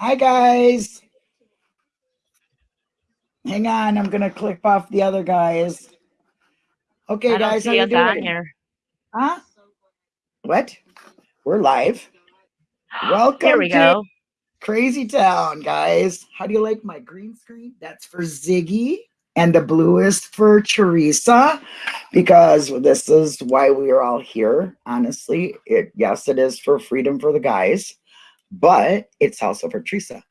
Hi, guys. Hang on, I'm gonna click off the other guys. Okay, I guys, how you doing? here. Huh? What? We're live. Welcome Here we to go. Crazy Town, guys. How do you like my green screen? That's for Ziggy, and the blue is for Teresa, because this is why we are all here. Honestly, it yes, it is for freedom for the guys, but it's also for Teresa.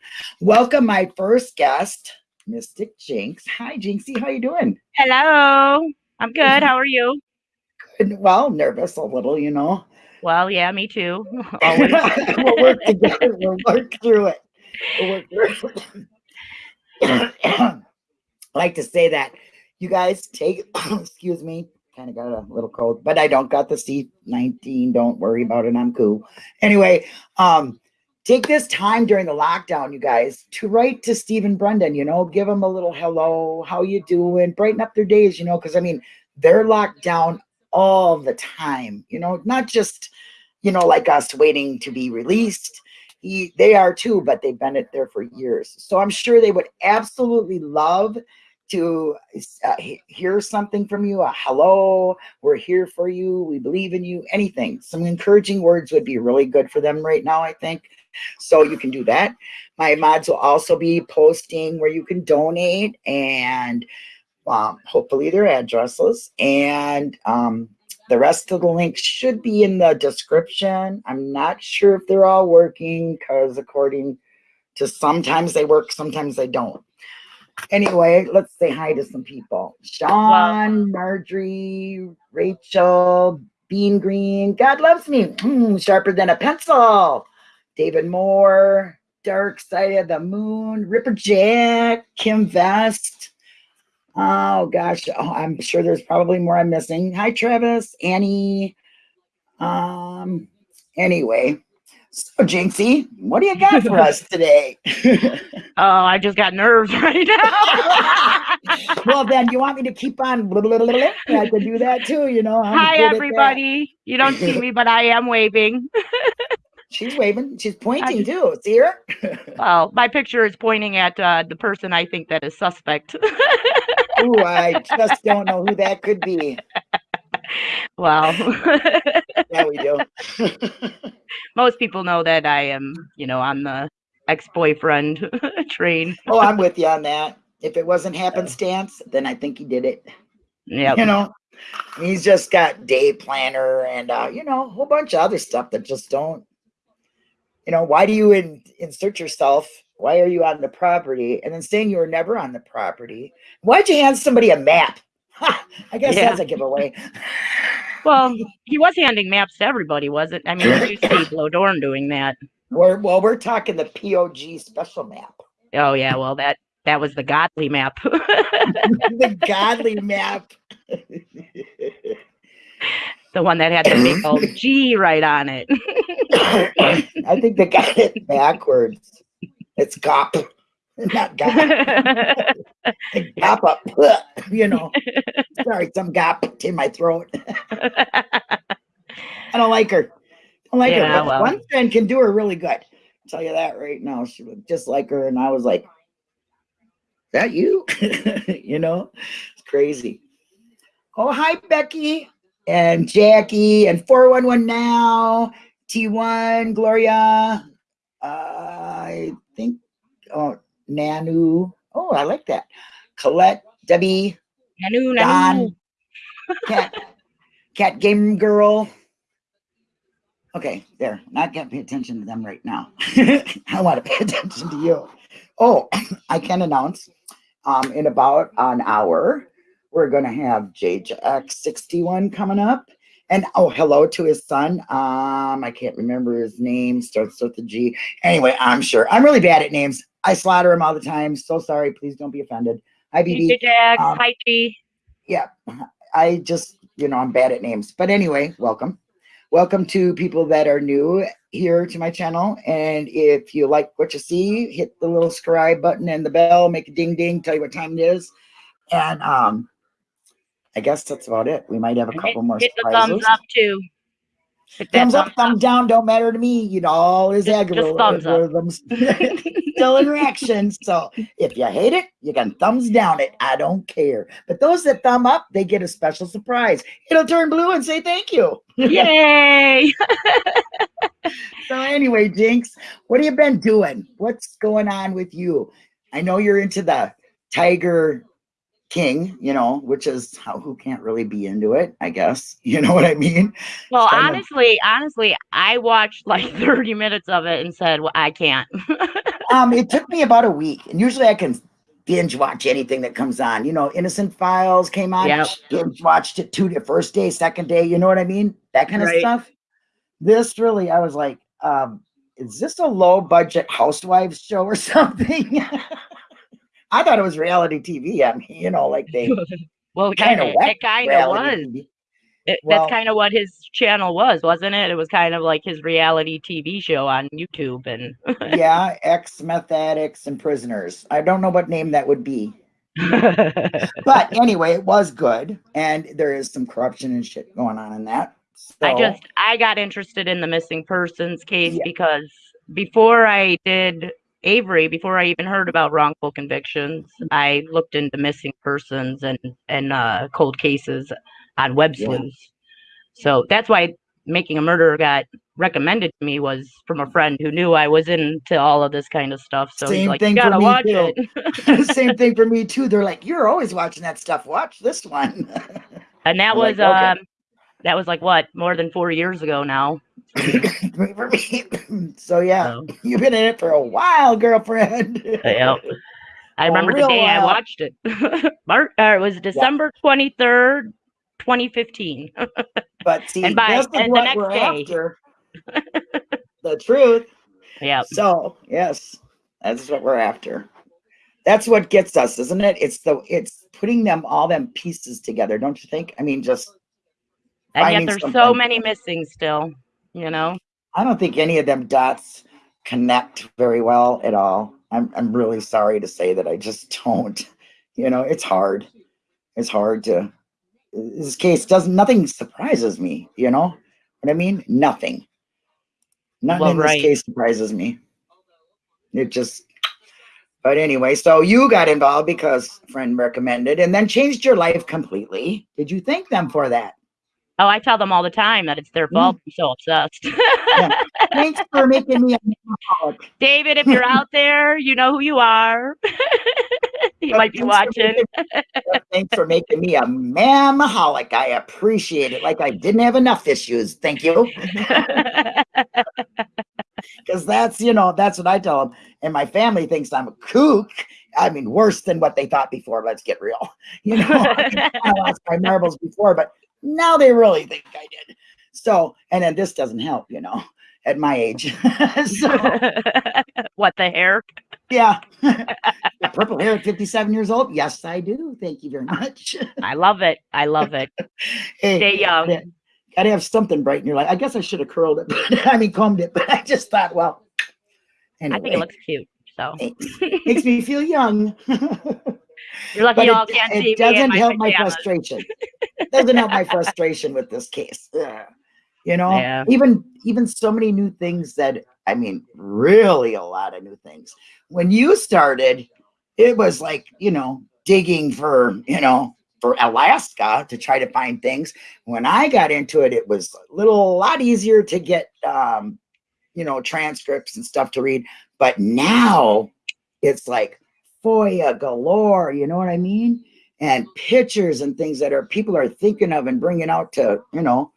Welcome, my first guest, Mystic Jinx. Hi, Jinxie. How you doing? Hello. I'm good. How are you? Good. Well, nervous a little, you know. Well, yeah, me too. Always. we'll work together. We'll work through it. We'll work through it. I like to say that you guys take, excuse me, kind of got a little cold, but I don't got the C19. Don't worry about it. I'm cool. Anyway, um, take this time during the lockdown, you guys, to write to Steven Brendan, you know, give them a little hello, how you doing, brighten up their days, you know, because I mean, they're locked down all the time, you know, not just, you know, like us waiting to be released. He, they are too, but they've been it there for years. So I'm sure they would absolutely love to uh, hear something from you. A hello, we're here for you. We believe in you. Anything, some encouraging words would be really good for them right now, I think. So you can do that. My mods will also be posting where you can donate and um, hopefully their addresses and um, the rest of the links should be in the description. I'm not sure if they're all working because according to sometimes they work, sometimes they don't. Anyway, let's say hi to some people. Sean, Marjorie, Rachel, Bean Green, God loves me, Hmm, sharper than a pencil. David Moore, Dark Side of the Moon, Ripper Jack, Kim Vest, Oh gosh, oh, I'm sure there's probably more I'm missing. Hi, Travis, Annie. Um, anyway, so Jinxie, what do you got for us today? Oh, I just got nerves right now. well, then you want me to keep on? Blah, blah, blah, blah. I could do that too. You know. I'm Hi, good at that. everybody. You don't see me, but I am waving. She's waving. She's pointing too. See her? Well, my picture is pointing at uh, the person I think that is suspect. Ooh, I just don't know who that could be. well, Yeah, we do. most people know that I am, you know, on the ex-boyfriend train. oh, I'm with you on that. If it wasn't happenstance, then I think he did it. Yeah. you know he's just got day planner and uh you know a whole bunch of other stuff that just don't you know why do you in, insert yourself why are you on the property and then saying you were never on the property why'd you hand somebody a map ha, i guess Yeah. that's a giveaway Well, he was handing maps to everybody, wasn't? I mean, you see Blow Dorn doing that. we're well we're talking the pog special map Oh yeah, well that that was the godly map. the godly map the one that had the big old G right on it. i think they got it backwards it's gop not gop gop up you know sorry some gop in my throat I don't like her. I don't like Yeah, her. But well. one friend can do her really good. I'll tell you that right now. She looked just like her, and I was like, that you?" you know, it's crazy. Oh, hi, Becky and Jackie and 411 now. T1, Gloria. Uh, I think, oh, Nanu. Oh, I like that. Colette, Debbie, Nanu, Don, nanu. Cat, Cat Game Girl. Okay, there. Not gonna pay attention to them right now. I want to pay attention to you. Oh, I can announce um, in about an hour, we're gonna have JX61 coming up. And oh, hello to his son. Um, I can't remember his name, starts with a G. Anyway, I'm sure. I'm really bad at names. I slaughter him all the time. So sorry. Please don't be offended. Hi, BB. DJ Jax, um, hi G. yeah i just you know i'm bad at names but anyway welcome welcome to people that are new here to my channel and if you like what you see hit the little subscribe button and the bell make a ding ding tell you what time it is and um i guess that's about it we might have a couple hit, more hit the thumbs up too. Thumbs up, thumb thumbs down, don't matter to me. You know, all is Just- just thumbs up. algorithms still in reaction. So if you hate it, you can thumbs down it. I don't care. But those that thumb up, they get a special surprise. It'll turn blue and say thank you. Yay! So anyway, Jinx, what have you been doing? What's going on with you? I know you're into the Tiger King, you know, which is how who can't really be into it, I guess. You know what I mean? Well, honestly, honestly, I watched like 30 minutes of it and said, well, I can't. Um, it took me about a week, and usually I can binge watch anything that comes on. You know, Innocent Files came on, Yep. binge watched it two first day, second day. You know what I mean? That kind of stuff. This really, I was like, um, is this a low budget housewives show or something? I thought it was reality TV. I mean, you know, like they well, kind of it kind of was. It, Well- that's kind of what his channel was, wasn't it? It was kind of like his reality TV show on YouTube, and yeah, ex meth addicts and prisoners. I don't know what name that would be. But anyway, it was good, and there is some corruption and shit going on in that. I just I got interested in the missing persons case Yeah. because before I did Avery, before I even heard about wrongful convictions, I looked into missing persons and and uh, cold cases on web Yeah. sleuths. So that's why Making a Murderer got recommended to me was from a friend who knew I was into all of this kind of stuff. So Same like, thing for me, watch too. it. Same thing for me too. They're like, you're always watching that stuff. Watch this one. and that I'm was like, okay. um that was like what more than four years ago now. for me. So yeah, So. you've been in it for a while, girlfriend. Yep. I remember the day I watched it. March, uh, it was December 23rd, 2015. But see, And by- this and the next we're day. after. the truth. yeah. So yes, that's what we're after. That's what gets us, isn't it? It's the it's putting them all them pieces together, don't you think? I mean, just And yet there's so many missing still, you know? I don't think any of them dots connect very well at all. I'm I'm really sorry to say that I just don't. You know, it's hard. It's hard to this case doesn't nothing surprises me, you know what I mean? Nothing. Nothing Well, in this right. case surprises me. It just but anyway, so you got involved because a friend recommended and then changed your life completely. Did you thank them for that? Oh, I tell them all the time that it's their Mm. fault. I'm so obsessed. Thanks for making me a. David, if you're out there, you know who you are. you might be for watching. Thanks for making me a mamaholic. I appreciate it. Like I didn't have enough issues. Thank you. Because that's, you know, that's what I tell them. And my family thinks I'm a kook. I mean, worse than what they thought before. Let's get real. You know, I lost my marbles before, but now they really think I did. So, and then this doesn't help, you know, at my age. so, what the hair? yeah. Purple hair at 57 years old. Yes, I do. Thank you very much. I love it. I love it. Hey, Stay young. Gotta have something bright in your life. I guess I should have curled it. but- I mean, combed it, but I just thought, well, anyway, I think it looks cute. So makes me feel young. You're lucky y'all it, can't it see me in doesn't my help my pajamas. frustration. doesn't help my frustration with this case. Ugh. You know, Yeah. even even so many new things that I mean, really a lot of new things. When you started, it was like you know digging for you know for Alaska to try to find things. When I got into it, it was a little a lot easier to get um, you know transcripts and stuff to read. But now it's like FOIA galore. You know what I mean? And pictures and things that are people are thinking of and bringing out to you know.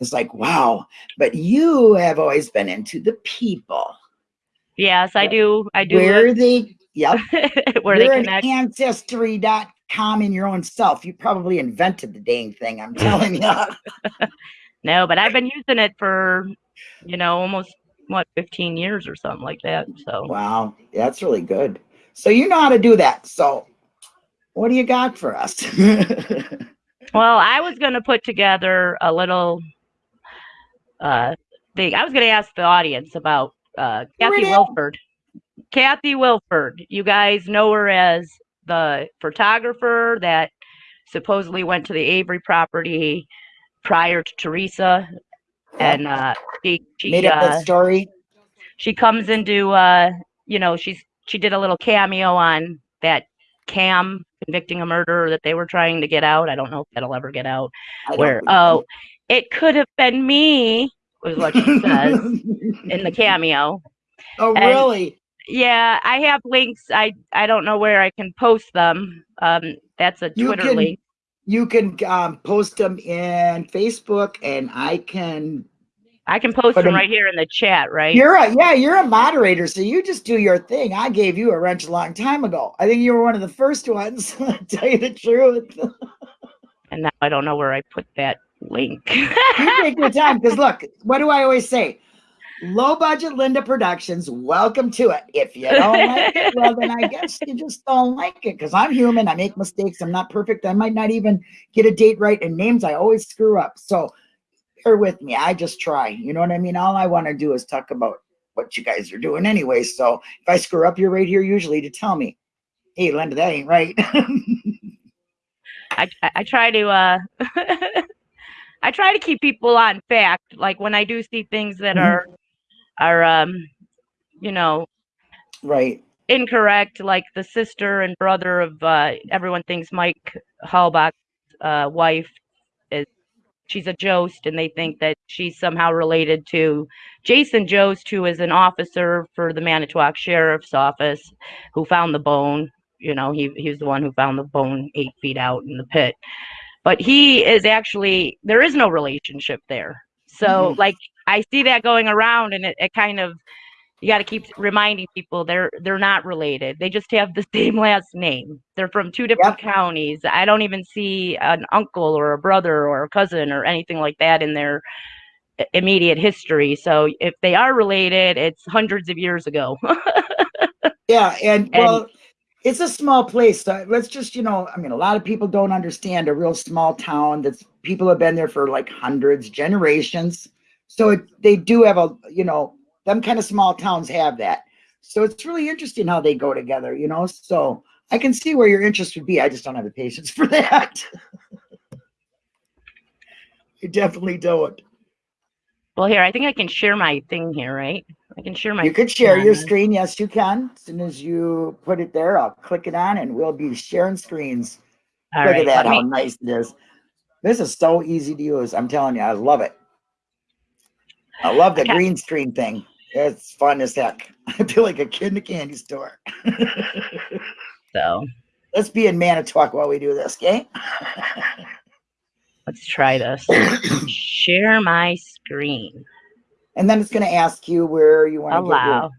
It's like wow, but you have always been into the people. Yes, I do. I do. Where they, yep, where you're they an connect. ancestry.com in your own self. You probably invented the dang thing. I'm telling you. No, but I've been using it for, you know, almost what 15 years or something like that. So wow, that's really good. So you know how to do that. So what do you got for us? Well, I was going to put together a little uh thing. I was going to ask the audience about uh Kathy Wilford. Kathy Wilford. You guys know her as the photographer that supposedly went to the Avery property prior to Teresa and uh, she she Made up uh, that story. she comes into uh, you know she's she did a little cameo on that cam convicting a murderer that they were trying to get out. I don't know if that'll ever get out. I Where oh, it could have been me was what she says in the cameo. oh, and- really? Yeah, I have links. I I don't know where I can post them. Um, that's a You Twitter can- link. You can um, post them in Facebook, and I can. I can post them 'em- right here in the chat, right? You're a yeah, you're a moderator, so you just do your thing. I gave you a wrench a long time ago. I think you were one of the first ones. tell you the truth. and now I don't know where I put that link. you take your time because look, what do I always say? Low budget Linda Productions, welcome to it. If you don't like it, well, then I guess you just don't like it because I'm human. I make mistakes. I'm not perfect. I might not even get a date right, and names I always screw up. So bear with me. I just try. You know what I mean? All I want to do is talk about what you guys are doing anyway. So if I screw up, you're right here usually to tell me, hey, Linda, that ain't right. I I- I try to uh I try to keep people on fact. Like when I do see things that Mhm. are are um you know right. incorrect, like the sister and brother of uh everyone thinks Mike Halbach's uh wife she's a Jost and they think that she's somehow related to Jason Jost, who is an officer for the Manitowoc Sheriff's Office who found the bone. You know, he he was the one who found the bone eight feet out in the pit. But he is actually there is no relationship there. So Mhm. like I see that going around and it, it kind of you got to keep reminding people they're they're not related. They just have the same last name. They're from two different counties. I don't even see an uncle or a brother or a cousin or anything like that in their immediate history. So if they are related, it's hundreds of years ago. Yeah, and, And- well, it's a small place. So let's just, you know, I mean, a lot of people don't understand a real small town that's people have been there for like hundreds, generations. So it, they do have a, you know, them kind of small towns have that. So it's really interesting how they go together, you know. So I can see where your interest would be. I just don't have the patience for that. I definitely don't. well, here I think I can share my thing here, right? I can share my. You could share your screen. Yes, you can. As soon as you put it there, I'll click it on and we'll be sharing screens. All Look right, at that, how me- nice it is. This is so easy to use. I'm telling you, I love it. I love the Okay. green screen thing. It's fun as heck. I feel like a kid in a candy store. so Let's be in Manitowoc while we do this, okay? let's try this. share my screen. and then it's going to ask you where you want to Allow.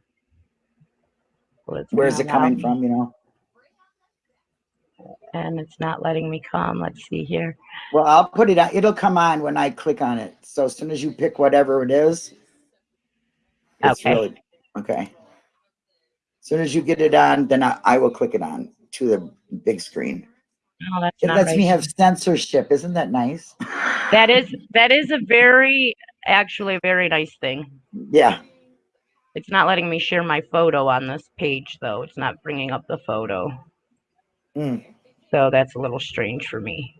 Well, where's it coming allow from, you know? And it's not letting me come. Let's see here. Well, I'll put it on. It'll come on when I click on it. So as soon as you pick whatever it is, it's Okay. really okay. As soon as you get it on, then I, I will click it on to the big screen. No, that's It lets right. me have censorship. Isn't that nice? That is that is a very actually a very nice thing. Yeah. It's not letting me share my photo on this page though. It's not bringing up the photo. Mm. So that's a little strange for me.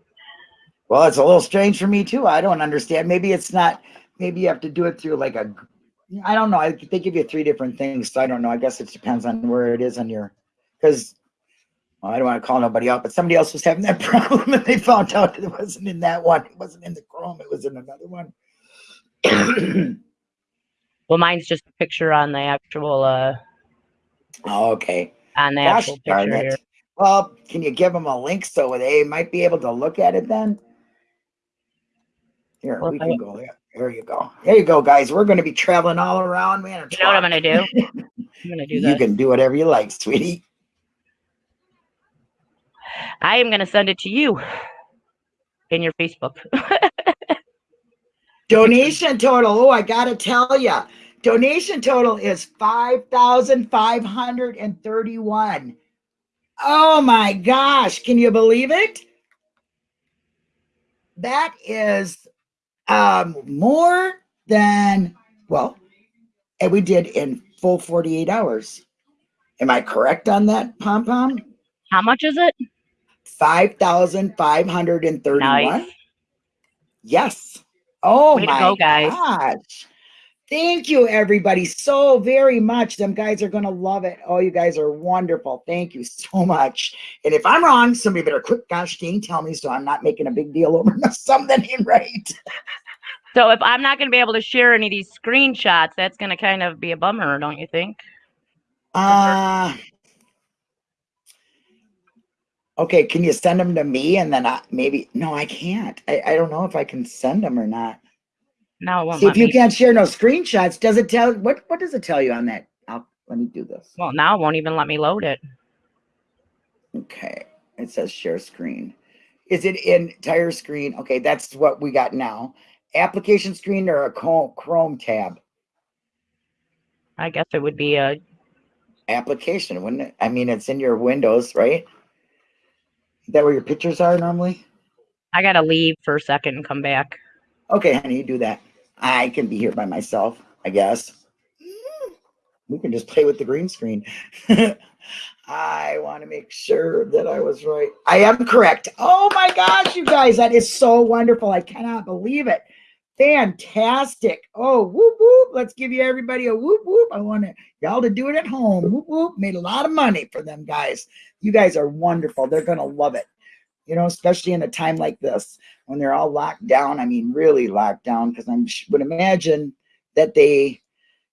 Well, it's a little strange for me too. I don't understand. Maybe it's not. Maybe you have to do it through like a. I don't know. I, they give you three different things, so I don't know. I guess it depends on where it is on your. Because well, I don't want to call nobody out, but somebody else was having that problem, and they found out it wasn't in that one. It wasn't in the Chrome. It was in another one. Well, mine's just a picture on the actual uh oh, okay. on the Gosh actual picture here. Well, can you give them a link so they might be able to look at it then? Here, Well, we I- can go there. There you go. There you go, guys. We're going to be traveling all around, man. You know what I'm gonna do? I'm gonna do that. You can do whatever you like, sweetie. I am gonna send it to you in your Facebook. Donation total. Oh, I got to tell you. Donation total is 5,531. Oh my gosh. Can you believe it? That is um, more than, well, and we did in full 48 hours. Am I correct on that, Pom Pom? How much is it? 5,531. Nice. Yes. Oh Way my go, guys. gosh. Thank you, everybody, so very much. Them guys are gonna love it. Oh, you guys are wonderful. Thank you so much. And if I'm wrong, somebody better quick gosh dang tell me so I'm not making a big deal over something ain't right. So if I'm not going to be able to share any of these screenshots, that's going to kind of be a bummer, don't you think? Uh okay, can you send them to me and then I maybe no, I can't. I, I don't know if I can send them or not. No, it won't See, if you me. can't share no screenshots, does it tell what what does it tell you on that? I'll let me do this. Well, now it won't even let me load it. Okay, it says share screen. Is it entire screen? Okay, that's what we got now. Application screen or a Chrome Chrome tab? I guess it would be a. Application, wouldn't it? I mean, it's in your Windows, right? Is that where your pictures are normally? I got to leave for a second and come back. Okay, honey, you do that. I can be here by myself, I guess. Mm. We can just play with the green screen. I want to make sure that I was right. I am correct. Oh my gosh, you guys, that is so wonderful. I cannot believe it. Fantastic. Oh, whoop, whoop. Let's give you everybody a whoop, whoop. I want y'all to do it at home. Whoop, whoop. Made a lot of money for them guys. You guys are wonderful. They're going to love it. You know, especially in a time like this when they're all locked down. I mean, really locked down because I would imagine that they,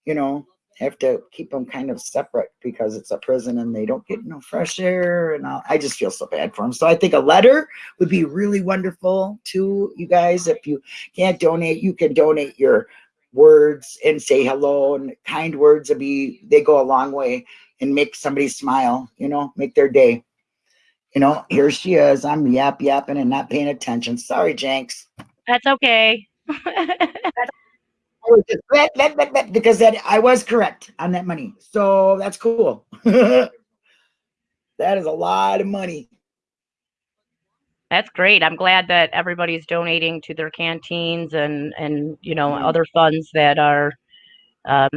you know, have to keep them kind of separate because it's a prison and they don't get no fresh air and. I just feel so bad for them. So I think a letter would be really wonderful to you guys. If you can't donate, you can donate your words and say hello and kind words would be, they go a long way and make somebody smile, you know, make their day. You know, here she is. I'm yap yapping and not paying attention. Sorry, Jenks. That's okay. Because that I was correct on that money. So that's cool. that is a lot of money. That's great. I'm glad that everybody's donating to their canteens and and you know Mm. other funds that are. Um,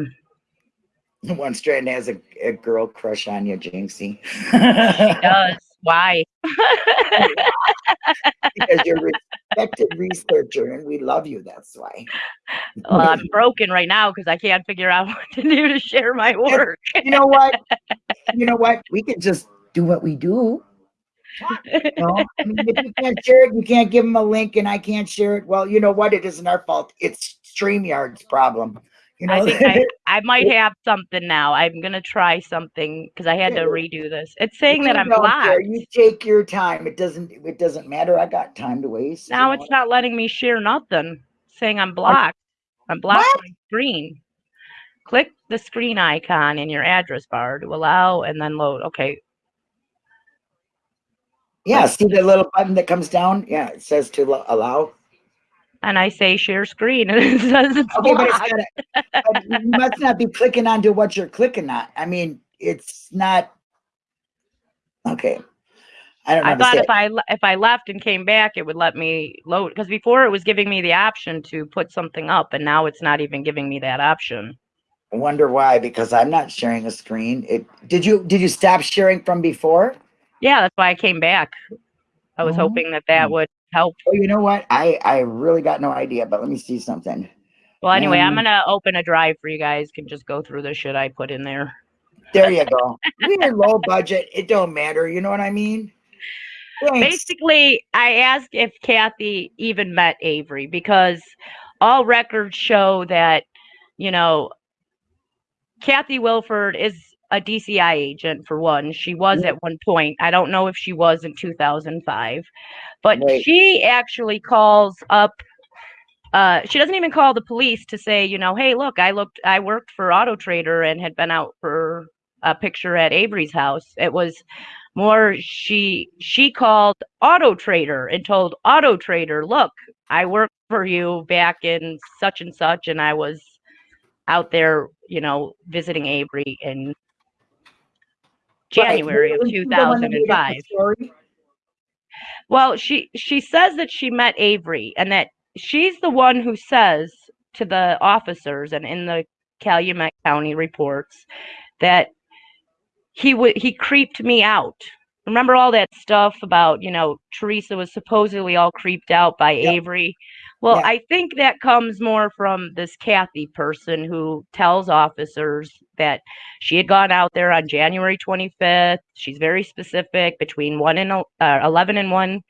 One strand has a, a girl crush on you, Jinxie. does why? because you're a respected researcher and we love you. That's why. well, I'm broken right now because I can't figure out what to do to share my work. you know what? You know what? We can just do what we do. You know? I mean, if you can't share it, you can't give them a link, and I can't share it. Well, you know what? It isn't our fault. It's StreamYard's problem. You know, I think I, I might have something now. I'm gonna try something because I had to redo this. It's saying that I'm blocked. You take your time. It doesn't. It doesn't matter. I got time to waste. you Now know? it's not letting me share nothing. It's saying I'm blocked. I'm blocked What? my screen. Click the screen icon in your address bar to allow and then load. Okay. Yeah. See the little button that comes down? Yeah. It says to allow. And I say share screen and it says it's Okay, but, gotta, you must not be clicking onto what you're clicking on. I mean, it's not. Okay. I don't know. I thought if it. I if I left and came back, it would let me load because before it was giving me the option to put something up, and now it's not even giving me that option. I wonder why, because I'm not sharing a screen. It did you did you stop sharing from before? Yeah, that's why I came back. I was Oh. hoping that that would help. Oh, you know what? I I really got no idea, but let me see something. Well, anyway, I'm Um, gonna open a drive for you guys. Can just go through the shit I put in there. There you go. We're low budget. It don't matter. You know what I mean? Thanks. Basically, I asked if Kathy even met Avery because all records show that, you know, Kathy Wilford is a DCI agent for one. She was at one point. I don't know if she was in 2005, but Right. she actually calls up. Uh, she doesn't even call the police to say, you know, hey, look, I looked, I worked for Auto Trader and had been out for a picture at Avery's house. It was more she she called Auto Trader and told Auto Trader, look, I worked for you back in such and such, and I was out there, you know, visiting Avery in Right. January of Was she the one that made up the 2005. Well, she she says that she met Avery and that she's the one who says to the officers and in the Calumet County reports that he would he creeped me out. Remember all that stuff about, you know, Teresa was supposedly all creeped out by Yep. Avery? Well, Yeah. I think that comes more from this Kathy person who tells officers that she had gone out there on January 25th. She's very specific between 1 and uh, 11 and 1,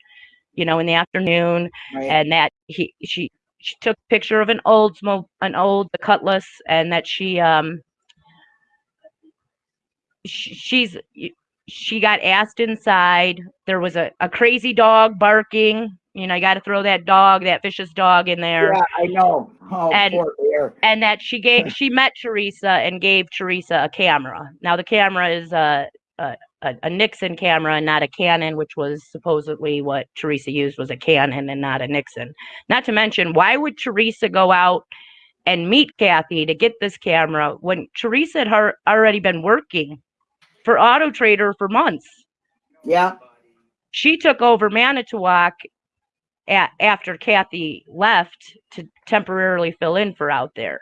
you know, in the afternoon, Right. and that he she she took a picture of an old smoke an old the cutlass and that she um sh- she's she got asked inside. There was a, a crazy dog barking. You know, you got to throw that dog, that vicious dog in there. yeah, I know. Oh, And- poor bear. And that she gave, she met Teresa and gave Teresa a camera. Now the camera is a, a a Nikon camera and not a Canon, which was supposedly what Teresa used was a Canon and not a Nikon. Not to mention, why would Teresa go out and meet Kathy to get this camera when Teresa had har- already been working for Auto Trader for months? Yeah. she took over Manitowoc a- after Kathy left to temporarily fill in for out there.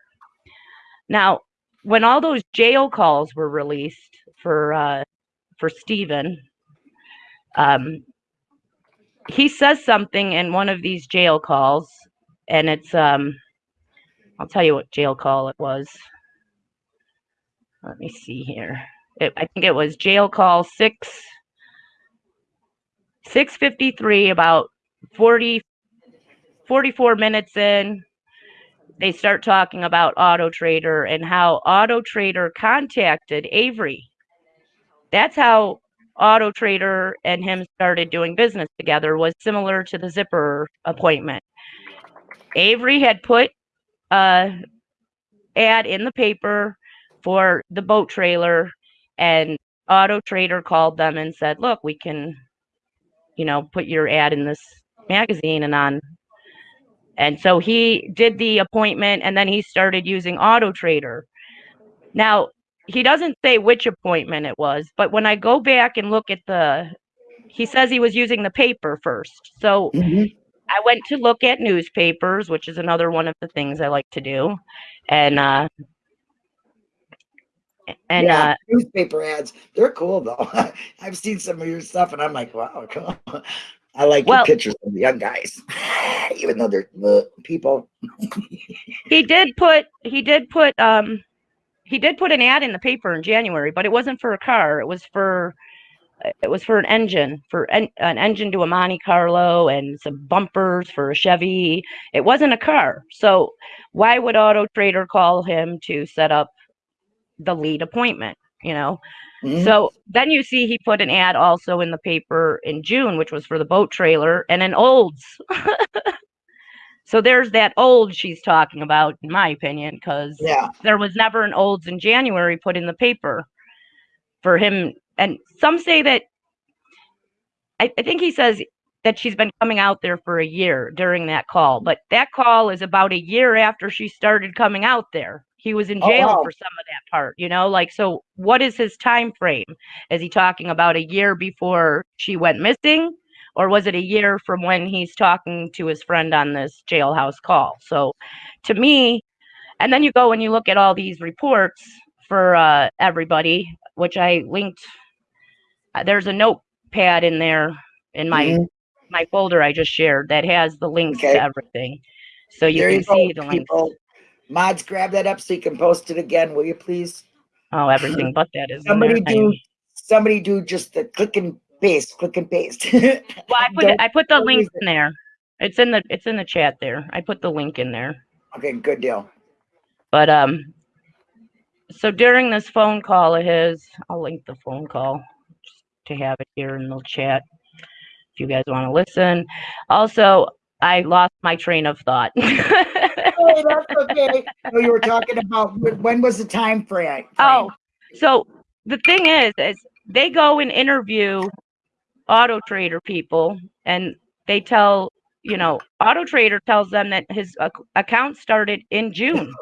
Now, when all those jail calls were released for uh, for Steven, um, he says something in one of these jail calls, and it's um, I'll tell you what jail call it was. Let me see here. It, I think it was jail call six 653 about 40 44 minutes in they start talking about auto trader and how auto trader contacted avery. That's how auto trader and him started doing business together was similar to the Zipperer appointment. Avery had put a ad in the paper for the boat trailer and auto trader called them and said look we can you know, put your ad in this magazine and on. And so he did the appointment and then he started using Auto Trader. Now, he doesn't say which appointment it was, but when I go back and look at the, he says he was using the paper first. So Mhm. I went to look at newspapers, which is another one of the things I like to do. And, uh, and, yeah, uh, newspaper ads. They're cool though. I've seen some of your stuff and I'm like, wow, cool. I like Well- your pictures of the young guys, even though they're people. he did put he did put um he did put an ad in the paper in January, but it wasn't for a car. It was for it was for an engine, for en- an engine to a Monte Carlo and some bumpers for a Chevy. It wasn't a car. So why would Auto Trader call him to set up the lead appointment, you know? Mhm. So then you see he put an ad also in the paper in June, which was for the boat trailer and an Olds. so there's that old she's talking about, in my opinion, because yeah, there was never an Olds in January put in the paper for him. And some say that I, I think he says that she's been coming out there for a year during that call, but that call is about a year after she started coming out there. He was in Oh, jail wow. for some of that part, you know, like so what is his time frame? Is he talking about a year before she went missing? Or was it a year from when he's talking to his friend on this jailhouse call? So to me, and then you go and you look at all these reports for uh, everybody, which I linked. uh, There's a notepad in there in my Mhm. my folder I just shared that has the links Okay. to everything, so you there can you go, see the links. people. Mods, grab that up so you can post it again, will you please? Oh, everything but that is Somebody do, somebody do just the click and paste, click and paste. Well, I put it, I put the link in there. It's in the it's in the chat there. I put the link in there. Okay, good deal. But um, so during this phone call of his, I'll link the phone call just to have it here in the chat if you guys want to listen. Also, I lost my train of thought. Oh, that's okay. So you were talking about, when was the time frame? oh, so the thing is, is they go and interview auto trader people, and they tell you know, auto trader tells them that his account started in June.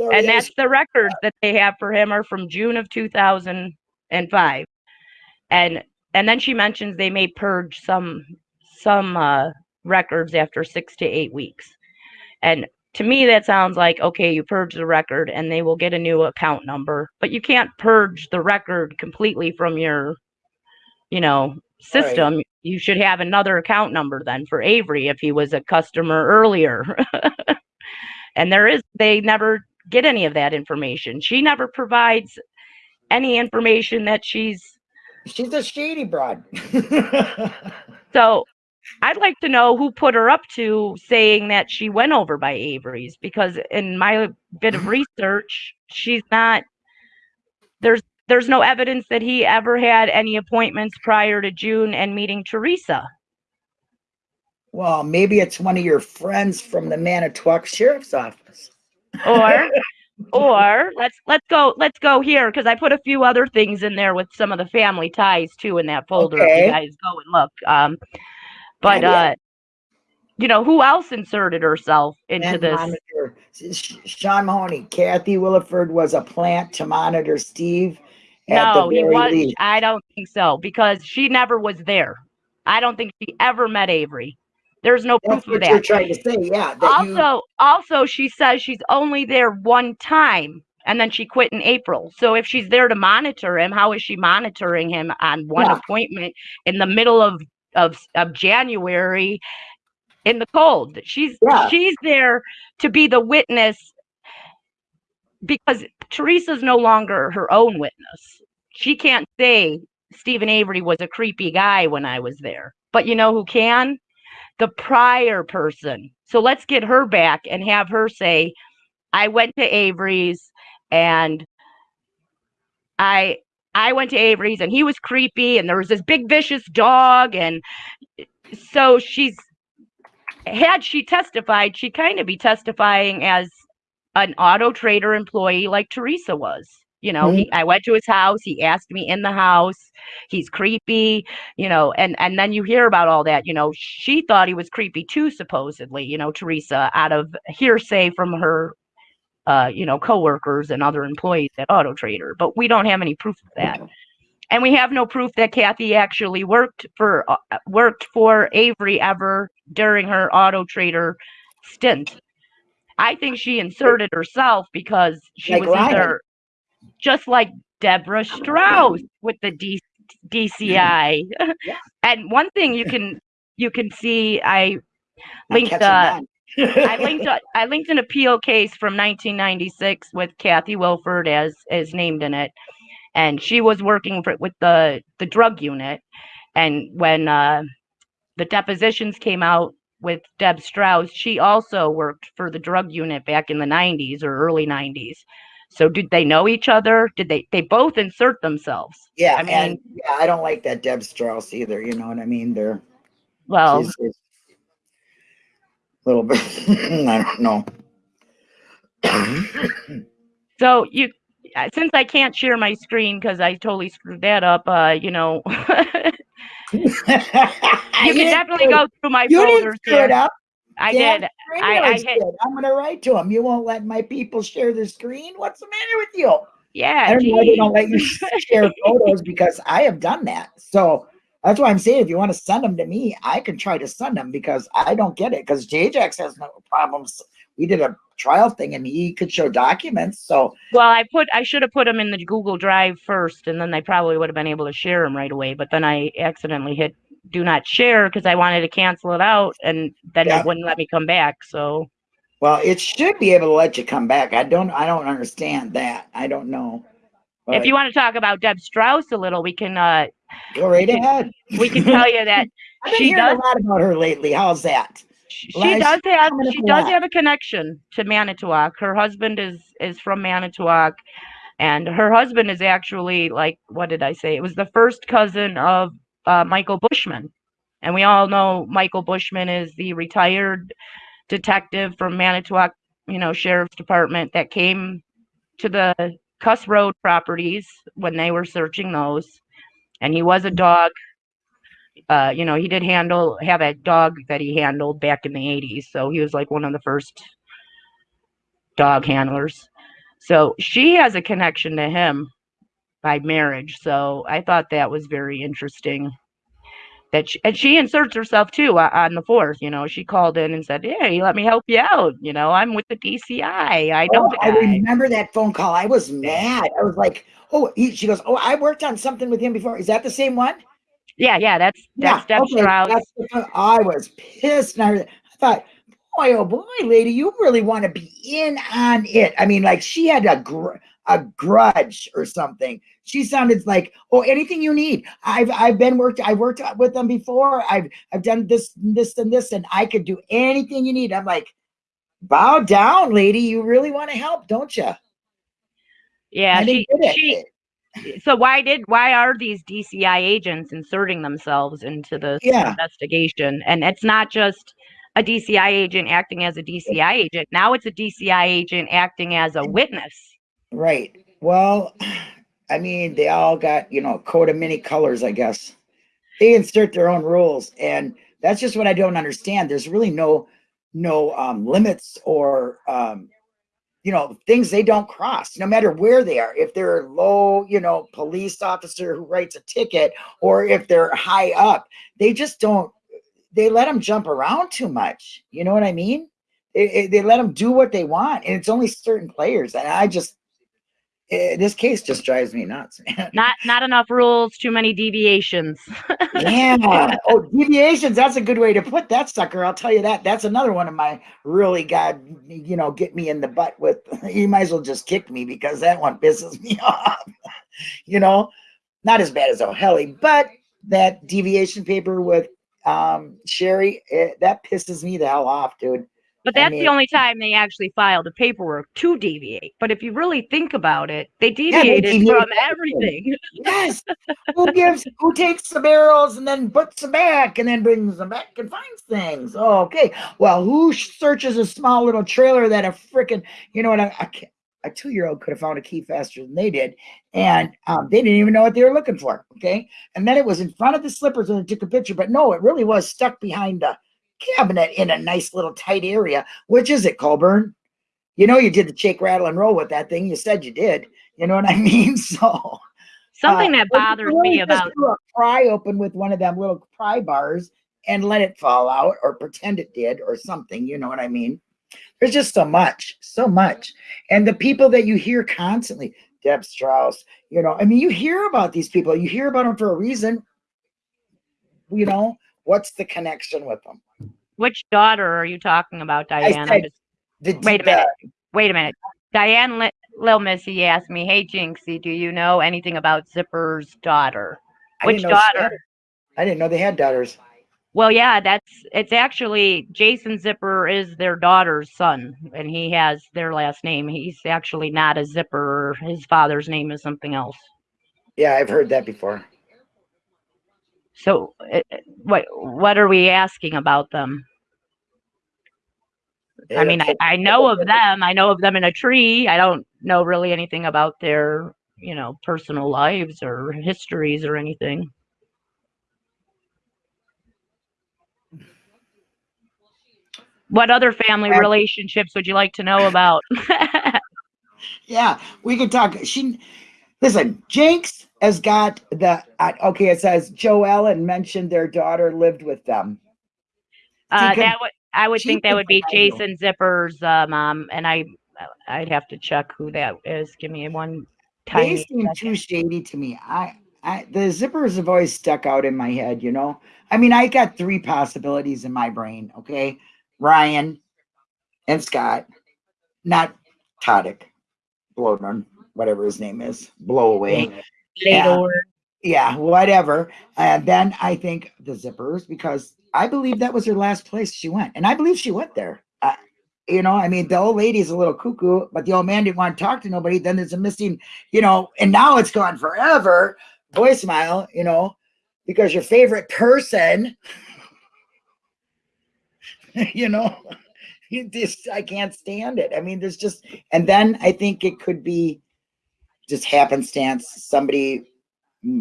And that's the records that they have for him are from June of 2005 and and then she mentions they may purge some some uh records after 6 to 8 weeks and to me that sounds like okay you purge the record and they will get a new account number but you can't purge the record completely from your you know Right. system, you should have another account number then for Avery if he was a customer earlier. and there is, they never get any of that information. She never provides any information that she's She's a shady broad. So I'd like to know who put her up to saying that she went over by Avery's because in my bit of research, she's not there's there's no evidence that he ever had any appointments prior to June and meeting Teresa. well, maybe it's one of your friends from the Manitowoc Sheriff's Office. Or or let's let's go let's go here because I put a few other things in there with some of the family ties too in that folder if Okay. you guys go and look. Um but uh you know who else inserted herself into And this? monitor Sean Mahoney, Kathy Williford was a plant to monitor Steve. No, he was. least. I don't think so because she never was there. I don't think she ever met Avery. There's no That's proof of that. you're trying to say, yeah. That you, Also, also, she says she's only there one time, and then she quit in April. So if she's there to monitor him, how is she monitoring him on one Yeah. appointment in the middle of of of January in the cold? She's Yeah. she's there to be the witness because Teresa's no longer her own witness. She can't say Steven Avery was a creepy guy when I was there. But you know who can? The prior person. So let's get her back and have her say, I went to Avery's and I I went to Avery's and he was creepy and there was this big vicious dog and so she's had she testified, she'd kind of be testifying as an auto trader employee like Teresa was. You know, he, mm-hmm. I went to his house. He asked me in the house. He's creepy, you know, and and then you hear about all that. You know, she thought he was creepy too, supposedly. You know, Teresa, out of hearsay from her, uh, you know, coworkers and other employees at Auto Trader. But we don't have any proof of that, and we have no proof that Kathy actually worked for uh, worked for Avery ever during her Auto Trader stint. I think she inserted herself because she Like was Ryan. either just like Deborah Strauss with the D- DCI. Yeah. and one thing you can you can see, I linked on. I linked a, I linked an appeal case from 1996 with Kathy Wilford as as named in it, and she was working for, with the the drug unit, and when uh, the depositions came out with Deb Strauss, she also worked for the drug unit back in the 90s or early 90s. So did they know each other? Did they they both insert themselves? Yeah, I mean- and yeah, I don't like that Deb Strauss either. You know what I mean? They're Well, she's, she's a little bit. I don't know. so you since I can't share my screen because I totally screwed that up, uh, you know, you can definitely go through my You didn't screw it up. I Dan did. I- I Kramer's hit- did. I'm gonna write to him. You won't let my people share the screen. What's the matter with you? Yeah. I don't know why they don't let you share photos because I have done that. So that's why I'm saying if you want to send them to me, I can try to send them because I don't get it. Because JJax has no problems. We did a trial thing and he could show documents. So Well, I put I should have put them in the Google Drive first, and then they probably would have been able to share them right away. But then I accidentally hit do not share because I wanted to cancel it out, and then Yeah. it wouldn't let me come back. So well, it should be able to let you come back. I don't I don't understand that. I don't know. If you want to talk about Deb Strauss a little, we can uh go right we can- ahead. we can tell you that I've been she hearing does- a lot about her lately. How's that? she I- does have she a does have a connection to Manitowoc. Her husband is is from Manitowoc, and her husband is actually like what did I say? It was the first cousin of uh, Michael Bushman, and we all know Michael Bushman is the retired detective from Manitowoc, you know, Sheriff's Department that came to the Kuss Road properties when they were searching those, and he was a dog uh, you know, he did handle have a dog that he handled back in the 80s. So he was like one of the first dog handlers. So she has a connection to him by marriage. So I thought that was very interesting. That she, and she inserts herself too uh, on the fourth. You know, she called in and said, "Hey, let me help you out. You know, I'm with the DCI. I know Oh, I remember that phone call. I was mad. I was like, oh, he, she goes, oh, I worked on something with him before. Is that the same one? Yeah, yeah, that's that's Deb okay, that's the- I was pissed. And I, I thought, boy, oh boy, lady, you really want to be in on it. I mean, like she had a gr- a grudge or something. She sounded like, oh, anything you need. I've I've been worked. I've worked with them before. I've I've done this, this, and this, and I could do anything you need. I'm like, bow down, lady. You really want to help, don't you? yeah, she, she so why did why are these DCI agents inserting themselves into the Yeah. investigation? And it's not just a DCI agent acting as a DCI agent. Now it's a DCI agent acting as a witness. Right. Well, I mean, they all got, you know, a coat of many colors, I guess. They insert their own rules. And that's just what I don't understand. There's really no no um limits or um you know things they don't cross no matter where they are if they're low you know police officer who writes a ticket or if they're high up they just don't they let them jump around too much you know what i mean they, they let them do what they want and it's only certain players and i just eh, this case just drives me nuts man. Not not enough rules, too many deviations. yeah. Oh deviations that's a good way to put that sucker. I'll tell you that. That's another one of my really god you know get me in the butt with you might as well just kick me because that one pisses me off you know? Not as bad as o'helly but that deviation paper with um sherry eh, that pisses me the hell off dude But I that's mean- the only time they actually filed the paperwork to deviate. But if you really think about it, they they deviated deviated from everything. yes. Who gives who takes the barrels and then puts them back and then brings them back and finds things? Oh, okay. Well who searches a small little trailer that a freaking you know what a two-year-old could have found a key faster than they did and um, they didn't even know what they were looking for okay? And then it was in front of the slippers when they took a picture but no it really was stuck behind the cabinet in a nice little tight area which is it Colborn you know you did the shake rattle and roll with that thing you said you did you know what i mean so Something uh, that bothers me about do a pry open with one of them little pry bars and let it fall out or pretend it did or something. You know what I mean? There's just so much, so much. And the people that you hear constantly, Deb Strauss, you know, I mean, you hear about these people, you hear about them for a reason. You know, what's the connection with them? which daughter are you talking about, Diane? Said- just- The, Wait a the- minute. wait a minute. Diane Li- Lil Missy asked me, "Hey Jinxie, do you know anything about Zipperer's daughter?" I Which didn't know she daughter? I didn't know they had daughters. Well, yeah, that's it's actually Jason Zipperer is their daughter's son, and he has their last name. He's actually not a Zipperer. His father's name is something else. Yeah, I've heard that before. So, uh, uh, what what are we asking about them? I mean, I, I know of them. I know of them in a tree. I don't know really anything about their, you know, personal lives or histories or anything. What other family relationships would you like to know about? Yeah, we could talk. She listen. Jinx has got the uh, okay. It says Joe Ellen mentioned their daughter lived with them. uh, that would I would think that would be. Jason Zipperer's uh, mom, and I I'd have to check who that is. Give me one They seem second. too shady to me. I, I, the zippers have always stuck out in my head. You know, I mean, I got three possibilities in my brain. Okay, Ryan and Scott, not Tadych, Bloedorn, whatever his name is, blow away. Yeah. Yeah, whatever. And then I think the zippers because I believe that was her last place she went, and I believe she went there. You know, I mean, the old lady's a little cuckoo, but the old man didn't want to talk to nobody. Then there's a missing, you know, and now it's gone forever. Voicemail, you know, because your favorite person, you know, you just I can't stand it. I mean, there's just, and then I think it could be just happenstance. Somebody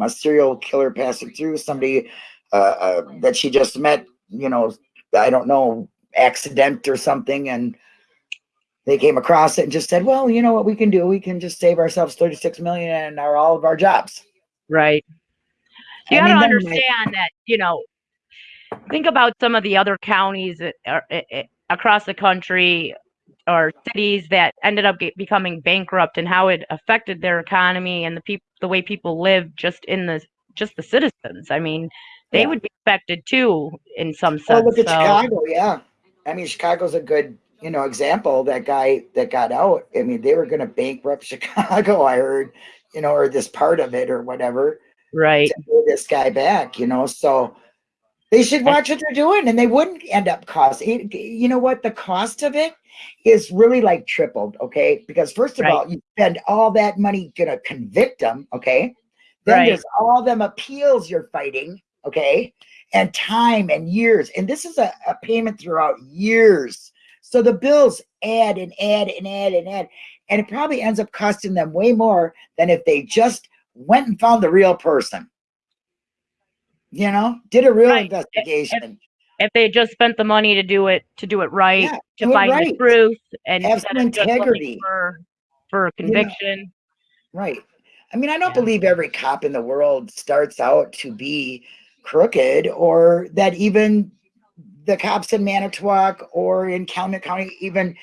a serial killer passing through somebody uh, uh, that she just met you know i don't know accident or something and they came across it and just said well you know what we can do we can just save ourselves 36 million and our all of our jobs Right. You I got to mean, then my- understand that, you know, think about some of the other counties that are, eh, eh, across the country or cities that ended up get, becoming bankrupt and how it affected their economy and the people, the way people live just in the just the citizens. I mean, they Yeah. would be affected too in some sense. Well, look at so- Chicago. Yeah, I mean, Chicago's a good, you know, example. That guy that got out. I mean, they were going to bankrupt Chicago. I heard, you know, or this part of it or whatever right. to this guy back. You know, so they should watch what they're doing, and they wouldn't end up cost. You know what? The cost of it is really like tripled. Okay, because first of Right. all, you spend all that money gonna convict them. Okay, then Right. there's all them appeals you're fighting. Okay, and time and years. And this is a, a payment throughout years. So the bills add and add and add and add. And it probably ends up costing them way more than if they just went and found the real person. You know, did a real Right. investigation. If they just spent the money to do it to do it right, Yeah, to it find the truth, and Have some of just looking integrity. for for a conviction. Right. I mean, I don't Yeah. believe every cop in the world starts out to be crooked or that even the cops in Manitowoc or in Calumet County even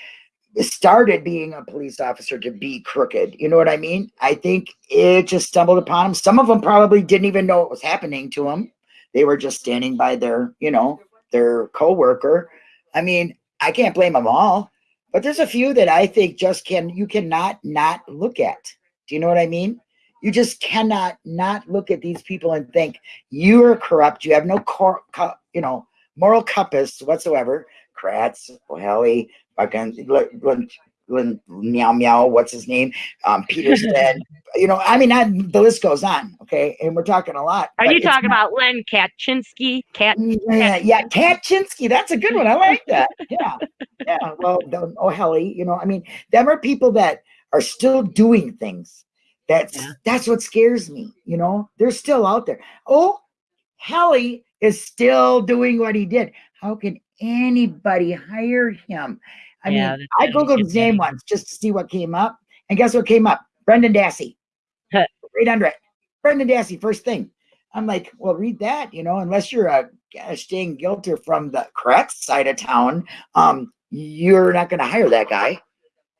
started being a police officer to be crooked. You know what I mean? I think it just stumbled upon them. Some of them probably didn't even know what was happening to them. They were just standing by their, you know, their coworker. I mean, I can't blame them all, but there's a few that I think just can you cannot not look at. Do you know what I mean? You just cannot not look at these people and think you are corrupt. You have no cor- co- you know moral compass whatsoever. Kratz, O'Halley, fucking meow meow. What's his name? Um, Peterson. you know, I mean, I, the list goes on. Okay, and we're talking a lot. Are you talking about Len Kachinsky? Kat yeah, yeah, Kachinsky. That's a good one. I like that. Yeah, yeah. Well, the O'Halley, you know, I mean, them are people that are still doing things. That's Yeah. that's what scares me. You know, they're still out there. Oh, Hallie is still doing what he did. How can anybody hire him? I Yeah, mean, I googled his name once just to see what came up, and guess what came up? Brendan Dassey. Huh. right under it. Brendan Dassey, first thing. I'm like, well, read that, you know, unless you're a gosh dang guilty from the correct side of town, um, you're not going to hire that guy.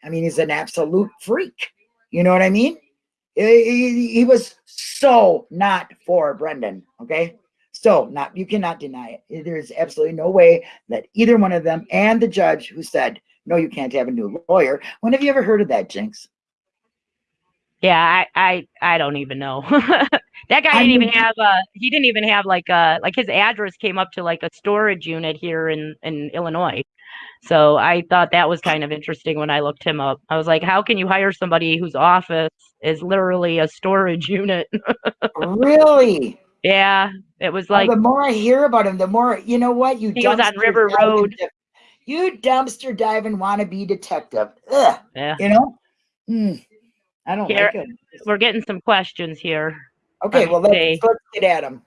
I mean, he's an absolute freak. You know what I mean? He, he- he was so not for Brendan. Okay. So not, you cannot deny it. There's absolutely no way that either one of them and the judge who said, no, you can't have a new lawyer. When have you ever heard of that, Jinx? Yeah, I, I, I don't even know. that guy I didn't even mean- have a. He didn't even have like a like his address came up to like a storage unit here in in Illinois. So I thought that was kind of interesting when I looked him up. I was like, how can you hire somebody whose office is literally a storage unit? really? yeah, it was like the more I hear about him, the more you know what you He was on River Road. You dumpster diving wannabe detective. Ugh, yeah. you know? Hmm, I don't Here- like it. We're getting some questions here. Okay, well let's, let's get at him.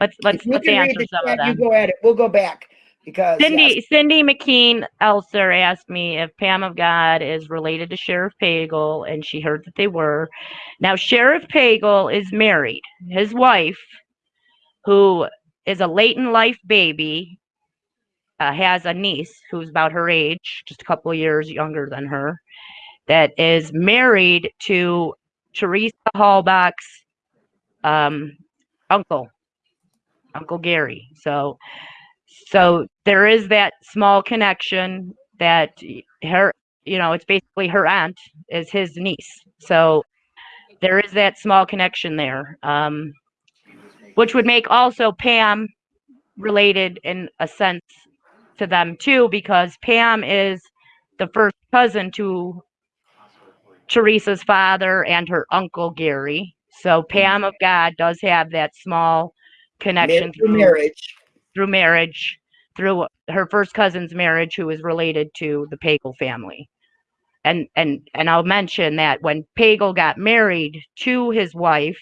Let's let's let's answer some of chat, you them. go at it. We'll go back because yes, Cindy Cindy McKean Elser asked me if Pam of God is related to Sheriff Pagel, and she heard that they were. Now Sheriff Pagel is married. His wife, who is a late in life baby, uh, has a niece who's about her age, just a couple years younger than her, that is married to Teresa Halbach's um, uncle, Uncle Gary. So so there is that small connection that her you know it's basically her aunt is his niece so there is that small connection there um which would make also pam related in a sense to them too because pam is the first cousin to teresa's father and her uncle gary so pam of god does have that small connection marriage through marriage. through marriage, through her first cousin's marriage, who is related to the Pagel family. And and and I'll mention that when Pagel got married to his wife,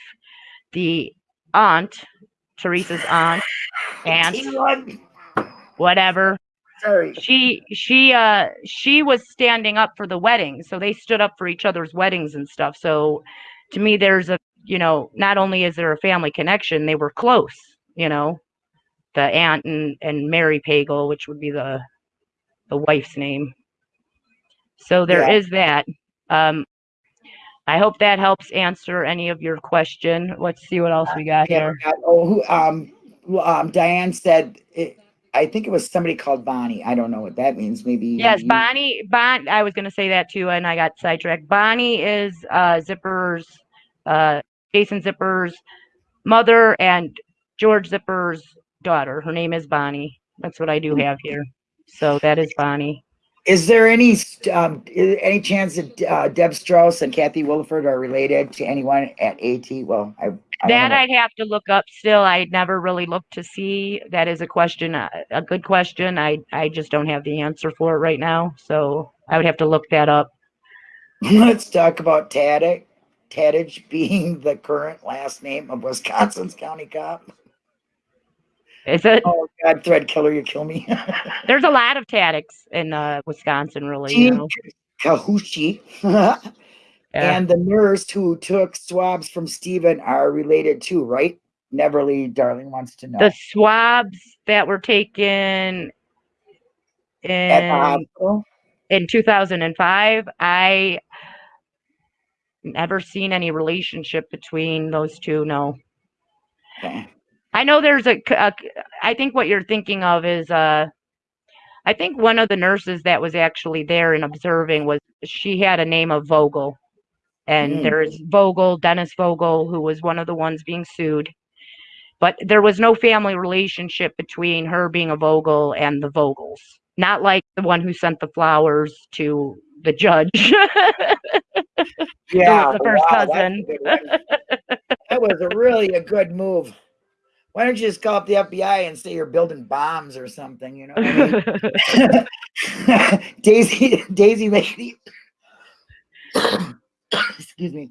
the aunt, Teresa's aunt, aunt, whatever, Sorry. she she uh she was standing up for the wedding, so they stood up for each other's weddings and stuff. So to me, there's a you know not only is there a family connection, they were close. You know, the aunt and and Mary Pagel, which would be the the wife's name. So there Yeah. is that. Um, I hope that helps answer any of your question. Let's see what else we got here. Oh, who, um, um, Diane said, it, I think it was somebody called Bonnie. I don't know what that means. Maybe. Yes, you- Bonnie, Bon, I was gonna say that too, and I got sidetracked. Bonnie is, uh, Zipperer's, uh, Jason Zipperer's mother and George Zipperer's daughter. Her name is Bonnie. That's what I do have here. So that is Bonnie. Is there any, um, any chance that, uh, Deb Strauss and Kathy Williford are related to anyone at AT? Well, I. That. I'd have to look up still. I never really looked to see. That is a question, uh, a good question. I, I just don't have the answer for it right now. So I would have to look that up. Let's talk about Tadych, Tadych being the current last name of Wisconsin's county cop. Is it, Oh God, thread killer, you kill me. there's a lot of Tadychs in, uh, Wisconsin, really, you know. Kahushi Yeah. and the nurse who took swabs from Steven are related too, right? Neverly, darling wants to know. the swabs that were taken in in 2005 i never seen any relationship between those two no Okay. i know there's a, a i think what you're thinking of is uh i think one of the nurses that was actually there and observing was she had a name of vogel and Mm. there's vogel dennis vogel who was one of the ones being sued but there was no family relationship between her being a Vogel and the Vogels. Not like the one who sent the flowers to the judge. Yeah, the first wow, cousin. that was a really a good move. Why don't you just call up the FBI and say you're building bombs or something? You know, I mean? Daisy, Daisy lady. Excuse me.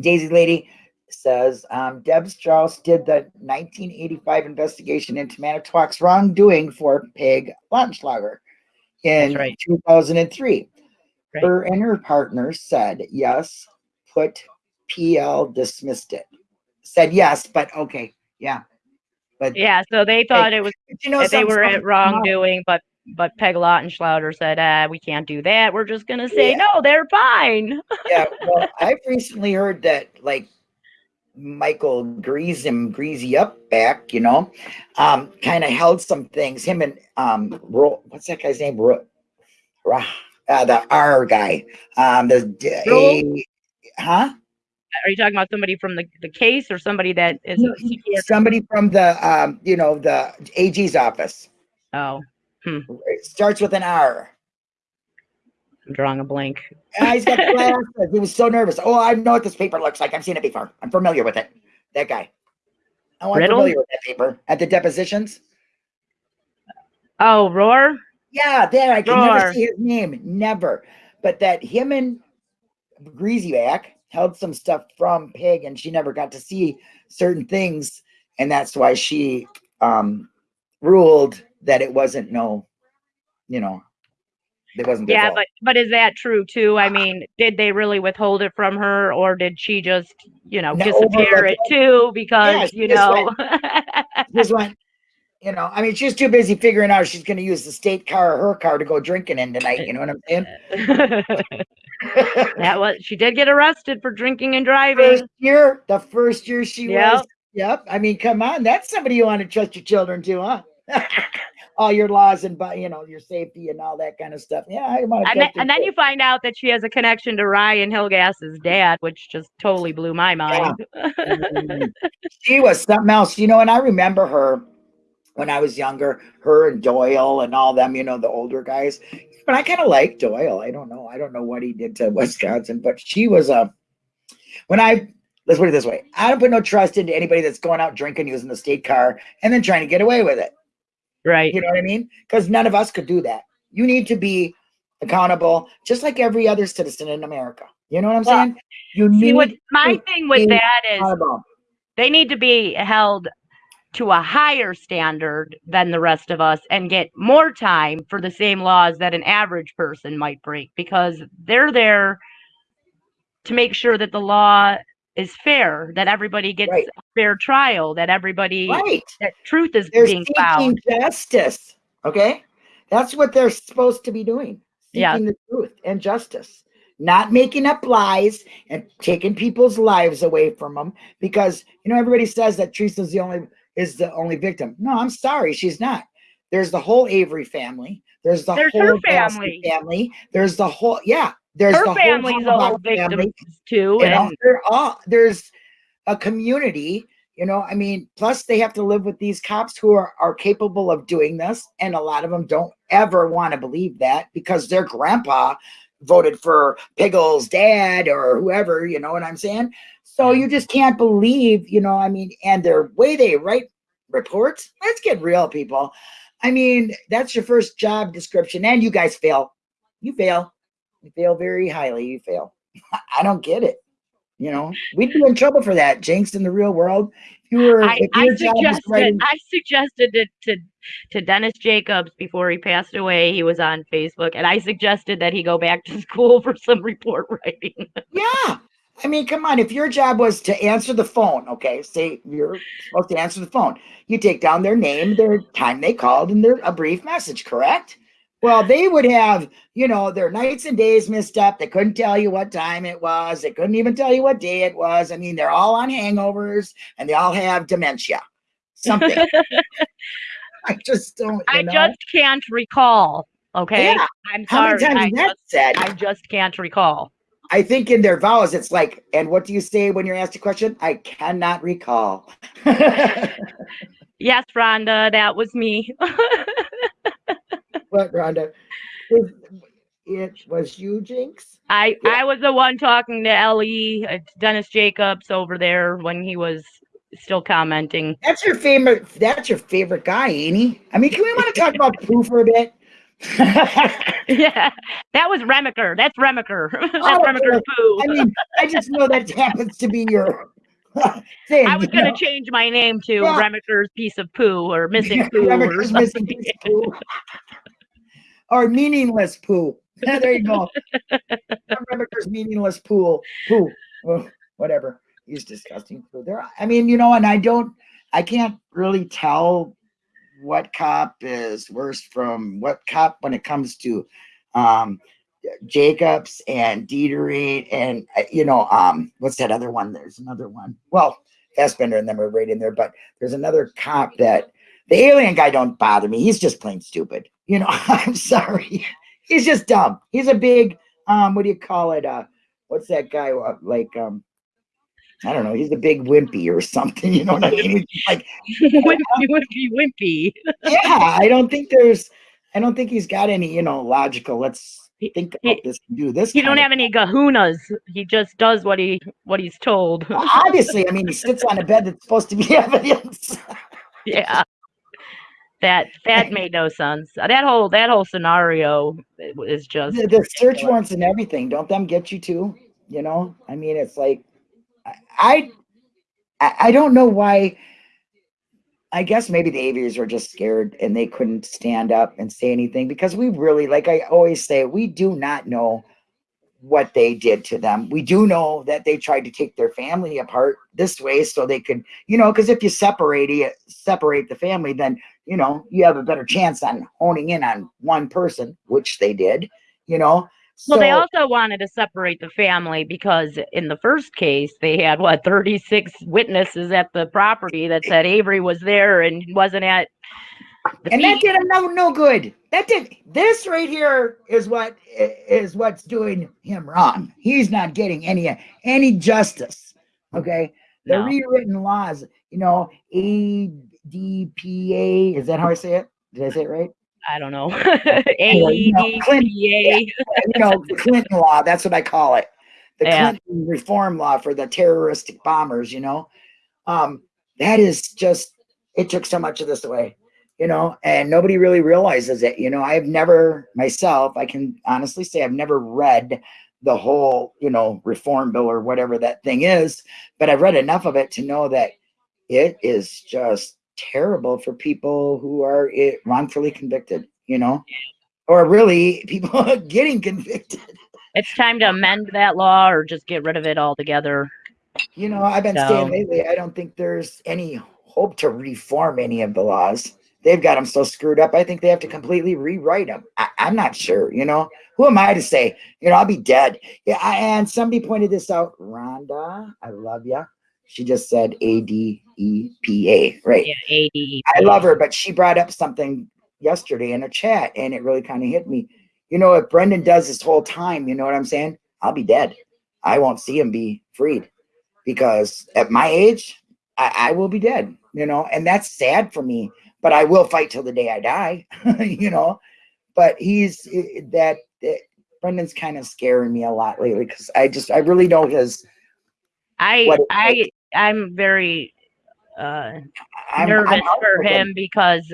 Daisy lady says um, Deb Strauss did the 1985 investigation into Manitowoc's wrongdoing for Peg Lautenschlager in right. 2003. Right. Her and her partner said yes, put PL dismissed it. Said yes, but okay, yeah. But yeah, so they thought it was you know they were at wrongdoing, but but Peg Lautenschlager said, uh, we can't do that. We're just gonna say Yeah. no, they're fine. yeah, well, I've recently heard that like Michael greased him greasy up back, you know, um, kind of held some things. Him and um, Ro, what's that guy's name? Ro, Ra, uh, the R guy, um, the a, huh? Are you talking about somebody from the, the case or somebody that is No, a psychiatrist? Somebody from the um, you know, the AG's office. Oh, It starts with an R. I'm drawing a blank. Ah, he's got glasses. He was so nervous. Oh, I know what this paper looks like. I've seen it before. I'm familiar with it. That guy. Oh, I'm Riddle? familiar with that paper. At the depositions? Oh, Roar? Yeah, there. I can never see his name. Never. But that him and Greasyback held some stuff from Pig and she never got to see certain things. And that's why she um ruled that it wasn't no, you know, it wasn't Yeah, fault. but but is that true too? I mean, did they really withhold it from her, or did she just, you know, No, disappear it too? Because she you know, this one, you know, I mean, she's too busy figuring out she's going to use the state car or her car to go drinking in tonight. You know what I'm saying? that was she did get arrested for drinking and driving. first year, the first year she Yep. was. Yep. I mean, come on, that's somebody you want to trust your children to, huh? all your laws and, you know, your safety and all that kind of stuff. Yeah, I. And then, and then you find out that she has a connection to Ryan Hillegas's dad, which just totally blew my mind. Mm. she was something else, you know. And I remember her when I was younger, her and Doyle and all them, you know, the older guys. But I kind of like Doyle. I don't know. I don't know what he did to Wisconsin, but she was a. when I let's put it this way, I don't put no trust into anybody that's going out drinking using the state car and then trying to get away with it. Right. You know what I mean? Because none of us could do that. You need to be accountable, just like every other citizen in America. You know what I'm Well, saying? You See, need what my thing with that is they need to be held to a higher standard than the rest of us and get more time for the same laws that an average person might break because they're there to make sure that the law is fair, that everybody gets Right. a fair trial, that everybody Right. that truth is They're being seeking found. justice. Okay. That's what they're supposed to be doing. Yeah. Seeking the truth and justice, not making up lies and taking people's lives away from them because you know everybody says that Teresa's the only is the only victim. No, I'm sorry, she's not. There's the whole Avery family. There's the There's whole family. family. There's the whole yeah. There's Her the family's a whole whole Halbach family. too. Know, And they're all there's a community. You know, I mean, plus they have to live with these cops who are, are capable of doing this. And a lot of them don't ever want to believe that because their grandpa voted for Piggle's dad or whoever, you know what I'm saying? So you just can't believe, you know, I mean, and their way they write reports, let's get real, people. I mean, that's your first job description, and you guys fail. You fail. You fail very highly. You fail. I don't get it. You know, we'd be in trouble for that, Jinx, in the real world. If you were, I, I your job was suggested writing, I suggested it to to Dennis Jacobs before he passed away. He was on Facebook, and I suggested that he go back to school for some report writing. yeah. I mean, come on. If your job was to answer the phone, okay, say you're supposed to answer the phone, you take down their name, their time they called, and their a brief message, correct? Well, they would have, you know, their nights and days messed up. They couldn't tell you what time it was. They couldn't even tell you what day it was. I mean, they're all on hangovers and they all have dementia. Something. I just don't. I know? just can't recall. Okay, Yeah. I'm How many times I that just, said? I just can't recall. I think in their vows, it's like, and what do you say when you're asked a question? I cannot recall. Yes, Rhonda, that was me. What, Rhonda? It, was you, Jinx? I Yeah. I was the one talking to Ellie, uh, Dennis Jacobs over there when he was still commenting. That's your favorite. That's your favorite guy, ain't he? I mean, can we want to talk about Pooh for a bit? Yeah, that was Remiker. That's Remiker. That's Oh, Remiker's poo. I mean, I just know that happens to be your thing. I was gonna know? change my name to Yeah. Remiker's piece of poo or missing poo or Remiker's missing piece of poo. Or meaningless poo. there you go. Remiker's meaningless pool. Poo. Ugh, whatever. He's disgusting food. There. I mean, you know, and I don't. I can't really tell what cop is worse from what cop when it comes to um Jacobs and Dieterich and uh, you know um what's that other one? There's another one. Well, Fassbender and them are right in there, but there's another cop that the alien guy don't bother me. He's just plain stupid. You know, I'm sorry. He's just dumb. He's a big um what do you call it? Uh what's that guy uh, like um I don't know, he's a big wimpy or something, you know what I mean? Like wimpy, wimpy, wimpy. yeah, I don't think there's, I don't think he's got any, you know, logical. Let's think he- about this and do this. He don't have any gahunas. He just does what he what he's told. Obviously, I mean, he sits on a bed that's supposed to be evidence. yeah. That that made no sense. Uh, that whole that whole scenario is just the, the search warrants and everything, don't them get you too? You know, I mean, it's like, I, I, don't know why. I guess maybe the aviators were just scared and they couldn't stand up and say anything because we really, like I always say, we do not know what they did to them. We do know that they tried to take their family apart this way so they could, you know, because if you separate it, separate the family, then you know you have a better chance on honing in on one person, which they did. You know, Well, they also wanted to separate the family because in the first case, they had what 36 witnesses at the property that said Avery was there and wasn't at the and that did him no no good. That did this right here is what is what's doing him wrong. He's not getting any any justice. Okay, the No. rewritten laws. You know, ADPA. Is that how I say it? Did I say it right? I don't know. Anyway, you Clinton- AEDPA. you know, Clinton law. That's what I call it. The Yeah. Clinton reform law for the terroristic bombers. You know, um, that is just it took so much of this away. You know, and nobody really realizes it. You know, I've never myself. I can honestly say I've never read the whole, you know, reform bill or whatever that thing is, but I've read enough of it to know that it is just terrible for people who are wrongfully convicted. You know, or really people getting convicted. It's time to amend that law or just get rid of it altogether. You know, I've been So- saying lately, I don't think there's any hope to reform any of the laws. they've got them so screwed up. I think they have to completely rewrite them. I, I'm not sure. You know, who am I to say? You know, I'll be dead. Yeah. I, and somebody pointed this out. Rhonda, I love you. She just said A D E P A. Right. Yeah, ADE. I love her, but she brought up something yesterday in a chat and it really kind of hit me. You know, if Brendan does this whole time, you know what I'm saying? I'll be dead. I won't see him be freed because at my age, I, I will be dead, you know, and that's sad for me, but I will fight till the day I die, you know. But he's eh, that, that Brendan's kind of scaring me a lot lately because I just, I really know his. I I I'm very uh I'm, nervous I'm for him because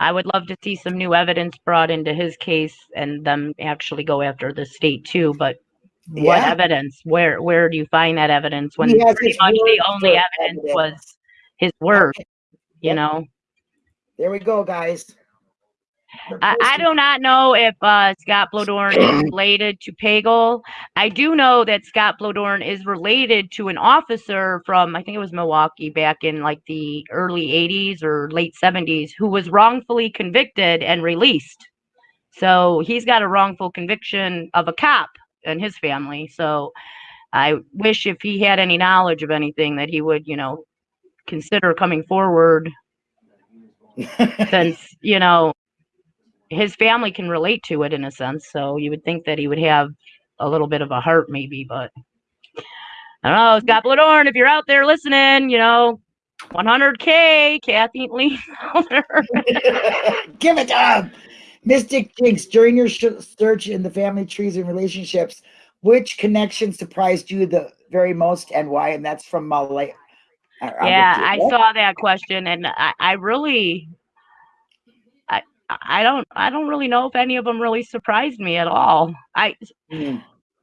I would love to see some new evidence brought into his case and them actually go after the state too. But what Yeah. evidence? Where where do you find that evidence when He pretty much the only evidence evidence. was his word? You Yep. know, There we go, guys. I, I do not know if uh, Scott Bloedorn is related to Pagel. I do know that Scott Bloedorn is related to an officer from, I think it was Milwaukee back in like the early 80s or late 70s, who was wrongfully convicted and released. So he's got a wrongful conviction of a cop and his family. So I wish if he had any knowledge of anything that he would, you know, consider coming forward since you know his family can relate to it in a sense so you would think that he would have a little bit of a heart maybe but i don't know scott Bloedorn, if you're out there listening you know 100k kathy lee Give it up. Mystic Jinx, during your search in the family trees and relationships, which connection surprised you the very most and why? And that's from Malay. uh, yeah i saw that question and i, I really I, don't I don't really know if any of them really surprised me at all. I Mm.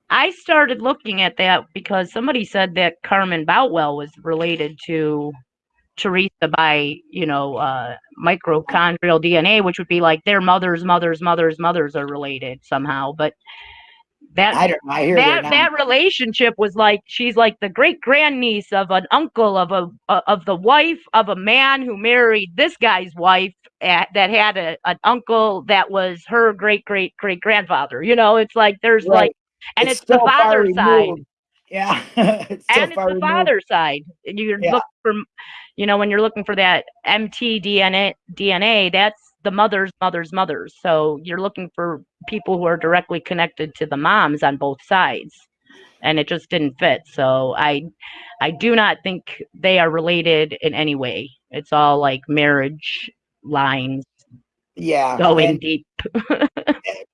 I started looking at that because somebody said that Carmen Boutwell was related to Teresa by, you know, uh, mitochondrial DNA, which would be like their mothers, mothers, mothers, mothers are related somehow. But that I don't. I hear that that. that relationship was like she's like the great grandniece of an uncle of a uh, of the wife of a man who married this guy's wife at, that had a, an uncle that was her great great great grandfather. You know, it's like there's Right. like and it's, the so far father side. Yeah. it's so and it's the removed. father side. And you're Yeah. looking for, you know, when you're looking for that mtDNA, DNA, that's the mother's mother's mothers. So you're looking for people who are directly connected to the moms on both sides, and it just didn't fit. So I, I do not think they are related in any way. It's all like marriage lines Yeah. going and- deep.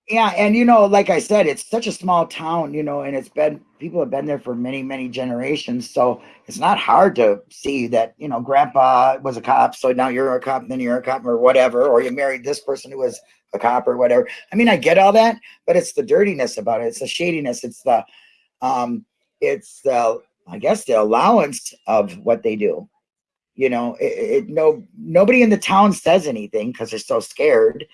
Yeah, and you know, like I said, it's such a small town, you know, and it's been people have been there for many, many generations. So it's not hard to see that, you know, grandpa was a cop, so now you're a cop, and then you're a cop or whatever, or you married this person who was a cop or whatever. I mean, I get all that, but it's the dirtiness about it, it's the shadiness, it's the um, it's the I guess the allowance of what they do. You know, it, it no nobody in the town says anything because they're so scared.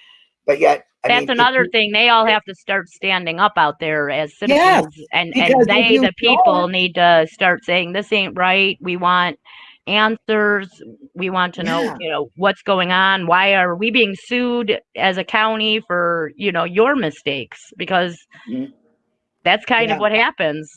But yet, I That's mean, another you- thing. They all have to start standing up out there as citizens, Yes, and and they, the people, need to start saying this ain't right. We want answers. We want to know, Yeah. you know, what's going on. Why are we being sued as a county for, you know, your mistakes? Because Mhm. that's kind Yeah. of what happens.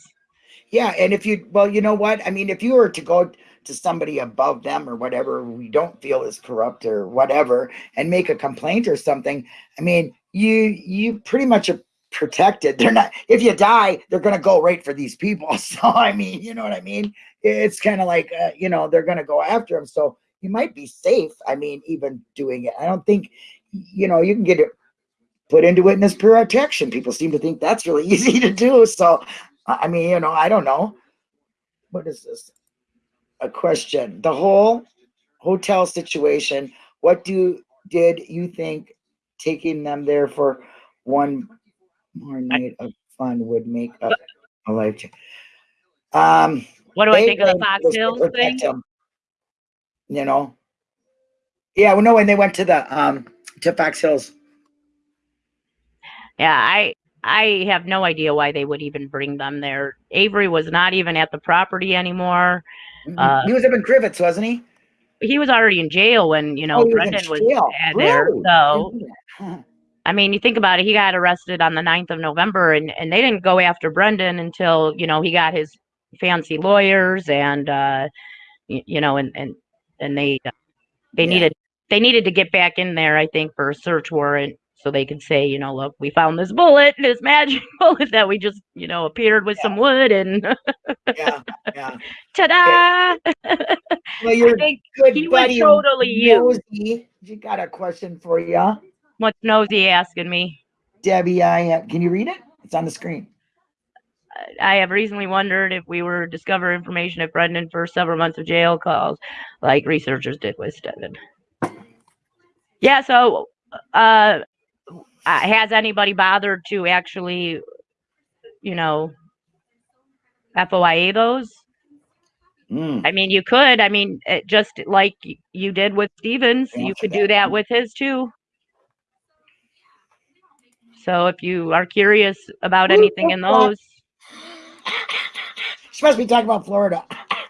Yeah, and if you well, you know what? I mean, if you were to go to somebody above them or whatever we don't feel is corrupt or whatever and make a complaint or something, I mean, you you pretty much are protected. They're not if you die, they're going to go right for these people. So I mean, you know what I mean? It's kind of like uh, you know, they're going to go after them. So you might be safe. I mean, even doing it. I don't think you know, you can get it put into witness protection. People seem to think that's really easy to do. So I I mean, you know, I don't know. What is this? A question. The whole hotel situation. What do did you think taking them there for one more night of fun would make a, a life change? Um, What do I think of the Fox Hills thing? him, You know. Yeah, well, no, when they went to the um to Fox Hills. Yeah, I I have no idea why they would even bring them there. Avery was not even at the property anymore. Mhm. Uh, he was up in Crivitz, wasn't he? he was already in jail when you know Oh, he was Brendan was uh, there. Really? So Didn't know that. I mean, you think about it, he got arrested on the 9th of November and, and they didn't go after Brendan until, you know, he got his fancy lawyers and, uh, y- you know, and, and, and they, uh, they Yeah. needed, they needed to get back in there, I think, for a search warrant so they can say, you know, look, we found this bullet, this magic bullet that we just, you know, appeared with some wood and Yeah, yeah. ta-da! Well, I your think good he was totally. Nosy, you got a question for you, What's Nosy asking me? Debbie. I uh, can you read it? It's on the screen. I have recently wondered if we were to discover information if Brendan for several months of jail calls, like researchers did with Steven. Yeah, so uh, uh, has anybody bothered to actually, you know, FOIA those? Mm, I mean, you could. I mean, it, just like you did with Stevens, you could do that with his too. So if you are curious about anything in those, She must be talking about Florida. I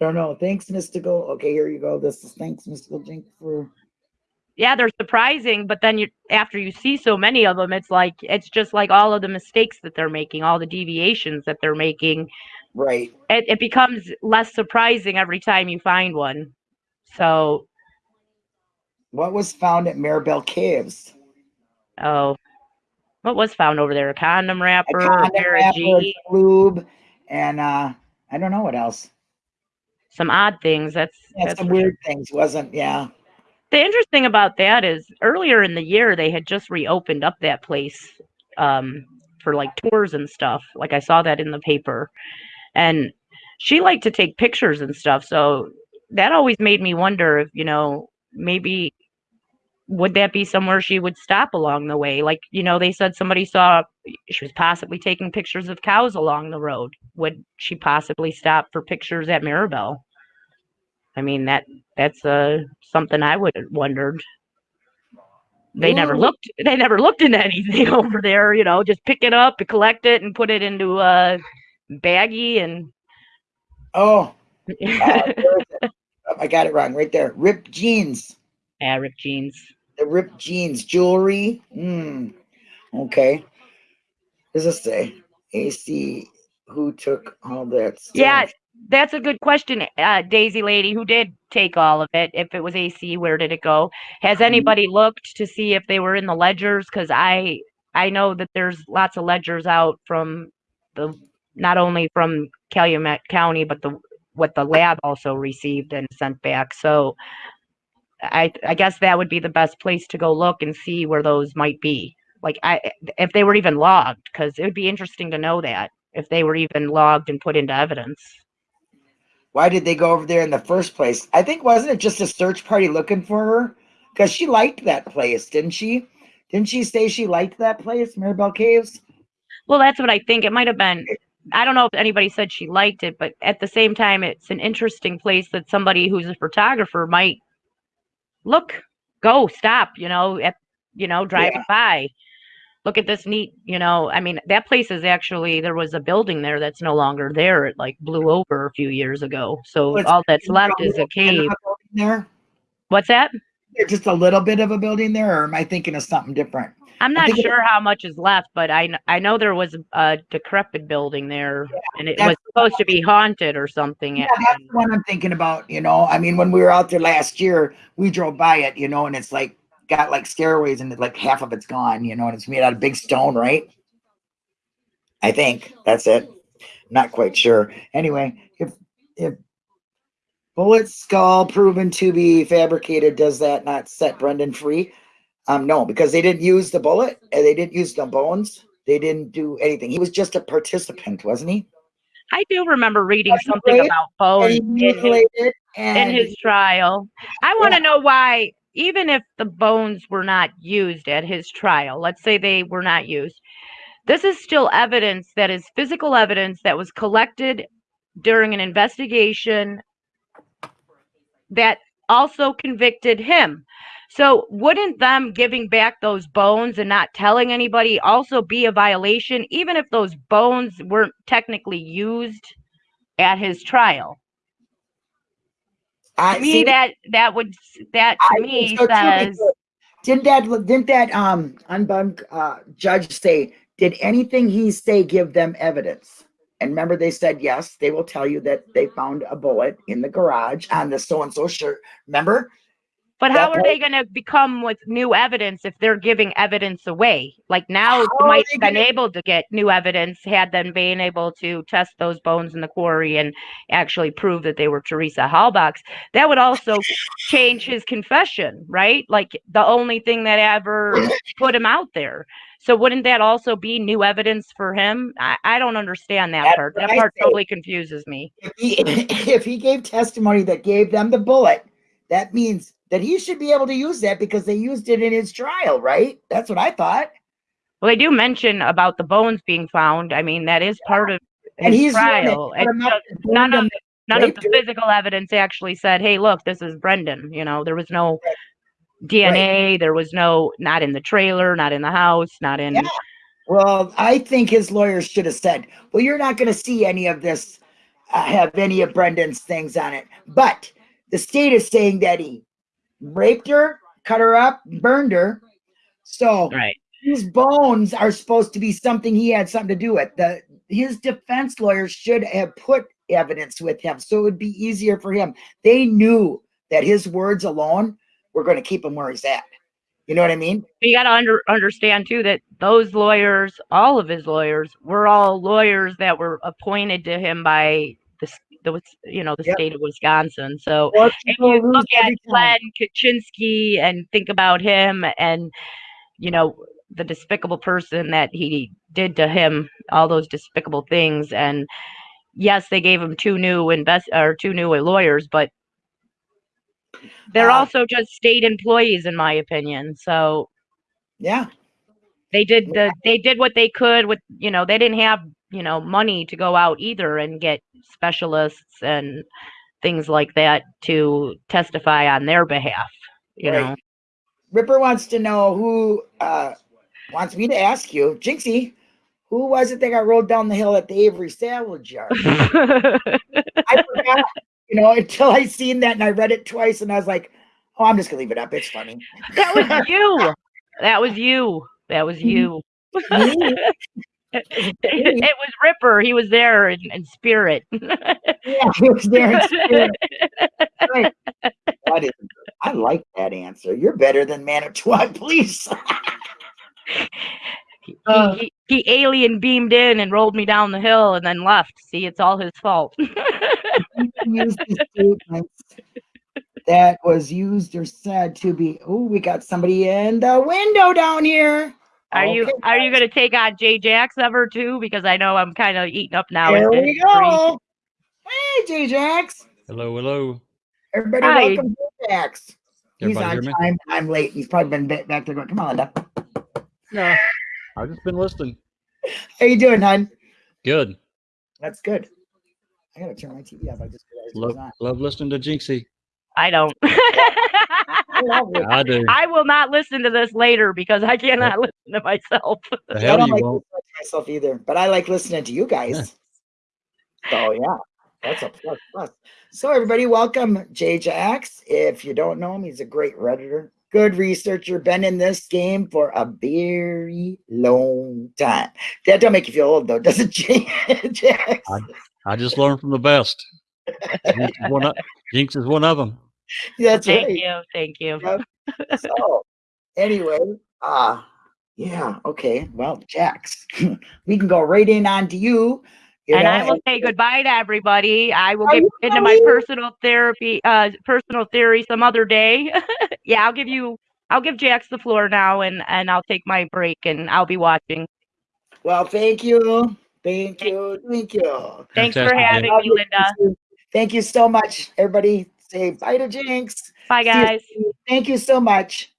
don't know. Thanks, Mystical. Okay, here you go. This is thanks, Mystical Jink, for yeah, they're surprising, but then you after you see so many of them, it's like it's just like all of the mistakes that they're making, all the deviations that they're making. right. It, it becomes less surprising every time you find one. So, What was found at Maribel Caves? oh, what was found over there? A condom wrapper, a condom of wrapper, lube, and uh, I don't know what else. some odd things. That's Yeah, that's some weird things. Wasn't yeah. The interesting about that is earlier in the year they had just reopened up that place um, for like tours and stuff. Like I saw that in the paper, and she liked to take pictures and stuff. So that always made me wonder if you know maybe would that be somewhere she would stop along the way? Like you know they said somebody saw she was possibly taking pictures of cows along the road. Would she possibly stop for pictures at Maribel? I mean that that's uh something I would have wondered. They never looked they never looked into anything over there, you know, just pick it up and collect it and put it into a baggie and Oh, uh, where is it? Oh, I got it wrong right there. Ripped jeans. Arab jeans. The ripped jeans jewelry. Hmm. Okay. Does this say AC? Who took all that? Stuff? Yeah, that's a good question, uh, Daisy lady. Who did take all of it? If it was AC, where did it go? Has Mhm. anybody looked to see if they were in the ledgers? Because I I know that there's lots of ledgers out from the not only from Calumet County, but the what the lab also received and sent back. So I I guess that would be the best place to go look and see where those might be. Like I if they were even logged, because it would be interesting to know that if they were even logged and put into evidence. Why did they go over there in the first place? I think wasn't it just a search party looking for her? Because she liked that place, didn't she? Didn't she say she liked that place, Maribel Caves? Well, that's what I think. It might have been. I don't know if anybody said she liked it, but at the same time, it's an interesting place that somebody who's a photographer might look, go, stop, you know, at, you know, driving by. Look at this neat, you know. I mean, that place is actually there was a building there that's no longer there. It like blew over a few years ago. So it's- all that's left is a little bit of cave. There, What's that? There's just a little bit of a building there, or am I thinking of something different? I'm not sure how much is left, but I I know there was a decrepit building there, and it was supposed to be haunted or something. Yeah, that's the one I'm thinking about. You know, I mean, when we were out there last year, we drove by it, you know, and it's like got like stairways and like half of it's gone, you know, and it's made out of big stone, right? I think that's it. Not quite sure. Anyway, if if bullet skull proven to be fabricated, does that not set Brendan free? Um, no, because they didn't use the bullet and they didn't use the bones. They didn't do anything. He was just a participant, wasn't he? I do remember reading something about And bones in his, in his trial. I want to know why, even if the bones were not used at his trial, let's say they were not used, this is still evidence that is physical evidence that was collected during an investigation that also convicted him. So, wouldn't them giving back those bones and not telling anybody also be a violation, even if those bones weren't technically used at his trial? I To me, see, that that would that to think me so says Didn't that, didn't that, um, unbunk, uh, judge say, did anything he say give them evidence? And remember, they said, yes, they will tell you that they found a bullet in the garage on the so-and-so shirt. Remember? But That how are they going to become with new evidence if they're giving evidence away? Like now, you might have been able to get new evidence had them been able to test those bones in the quarry and actually prove that they were Teresa Halbach's. That would also change his confession, right? Like the only thing that ever put him out there. So wouldn't that also be new evidence for him? I, I don't understand that That's part. That I part say. totally confuses me. If he, if he gave testimony that gave them the bullet, that means that he should be able to use that because they used it in his trial, right? That's what I thought. Well, they do mention about the bones being found. I mean, that is part of And his he's one that trial. put It's him up just and none of none of the physical evidence actually said, "Hey, look, this is Brendan." You know, there was no DNA. There was no not in the trailer, not in the house, not in. Yeah. Well, I think his lawyers should have said, well, you're not going to see any of this, uh, have any of Brendan's things on it. But the state is saying that he raped her, cut her up, burned her. So Right. these bones are supposed to be something he had something to do with. The his defense lawyers should have put evidence with him so it would be easier for him. They knew that his words alone were going to keep him where he's at. You know what I mean? You got to under, understand too that those lawyers, all of his lawyers, were all lawyers that were appointed to him by the s- the Wis- you know the Yep. state of Wisconsin. So Well, if you look at. Glenn Kachinsky and think about him and you know the despicable person that he did to him, all those despicable things, and yes, they gave him two new invest or two new lawyers, but they're Uh, also just state employees, in my opinion. So Yeah. they did the they did what they could with you know they didn't have you know money to go out either and get specialists and things like that to testify on their behalf you Right. know Ripper wants to know who uh wants me to ask you, Jinxie, who was it that got rolled down the hill at the Avery Salvage Yard? I forgot, you know, until I seen that and I read it twice and I was like, oh, I'm just gonna leave it up. It's funny. that was you that was you that was you It was ripper he was there in, in spirit Yeah, he was there in spirit. Right. Is, I like that answer. You're better than Manitowoc Police. he, Uh. he, he alien beamed in and rolled me down the hill and then left see it's all his fault used the statements that was used or said to be. Oh, we got somebody in the window down here. Are you are you gonna take on Jay Jax ever too? Because I know I'm kind of eating up now. There we go. Hey, J Jax. Hello, hello. Everybody, Hi. welcome to Jax. He's on hear me? time. I'm late. He's probably been back there going, come on, Linda. No, I've just been listening. How you doing, hon? Good. That's good. I gotta turn my TV off. I just realized Love, love listening to Jinxie. I don't. I. I do. I will not listen to this later because I cannot listen to myself. The I hell don't you like won't. listening to myself either, but I like listening to you guys. so yeah, that's a plus plus. So everybody, welcome Jay Jax. If you don't know him, he's a great redditor, good researcher, been in this game for a very long time. That don't make you feel old though, does it, Jay Jax? I just learned from the best. Jinx is one of, Jinx is one of them. That's thank right. you, thank you. Yep. so anyway, uh yeah, okay. Well, Jax, we can go right in on to you. you and know, I will say goodbye to everybody. I will get into my personal therapy, uh, personal theory some other day. yeah, I'll give you. I'll give Jax the floor now, and and I'll take my break, and I'll be watching. Well, thank you. Thank you. Thank you. Thanks for Fantastic, Jay. having me, Linda. Thank you so much. Everybody say bye to Jinx. Bye, guys. Thank you so much.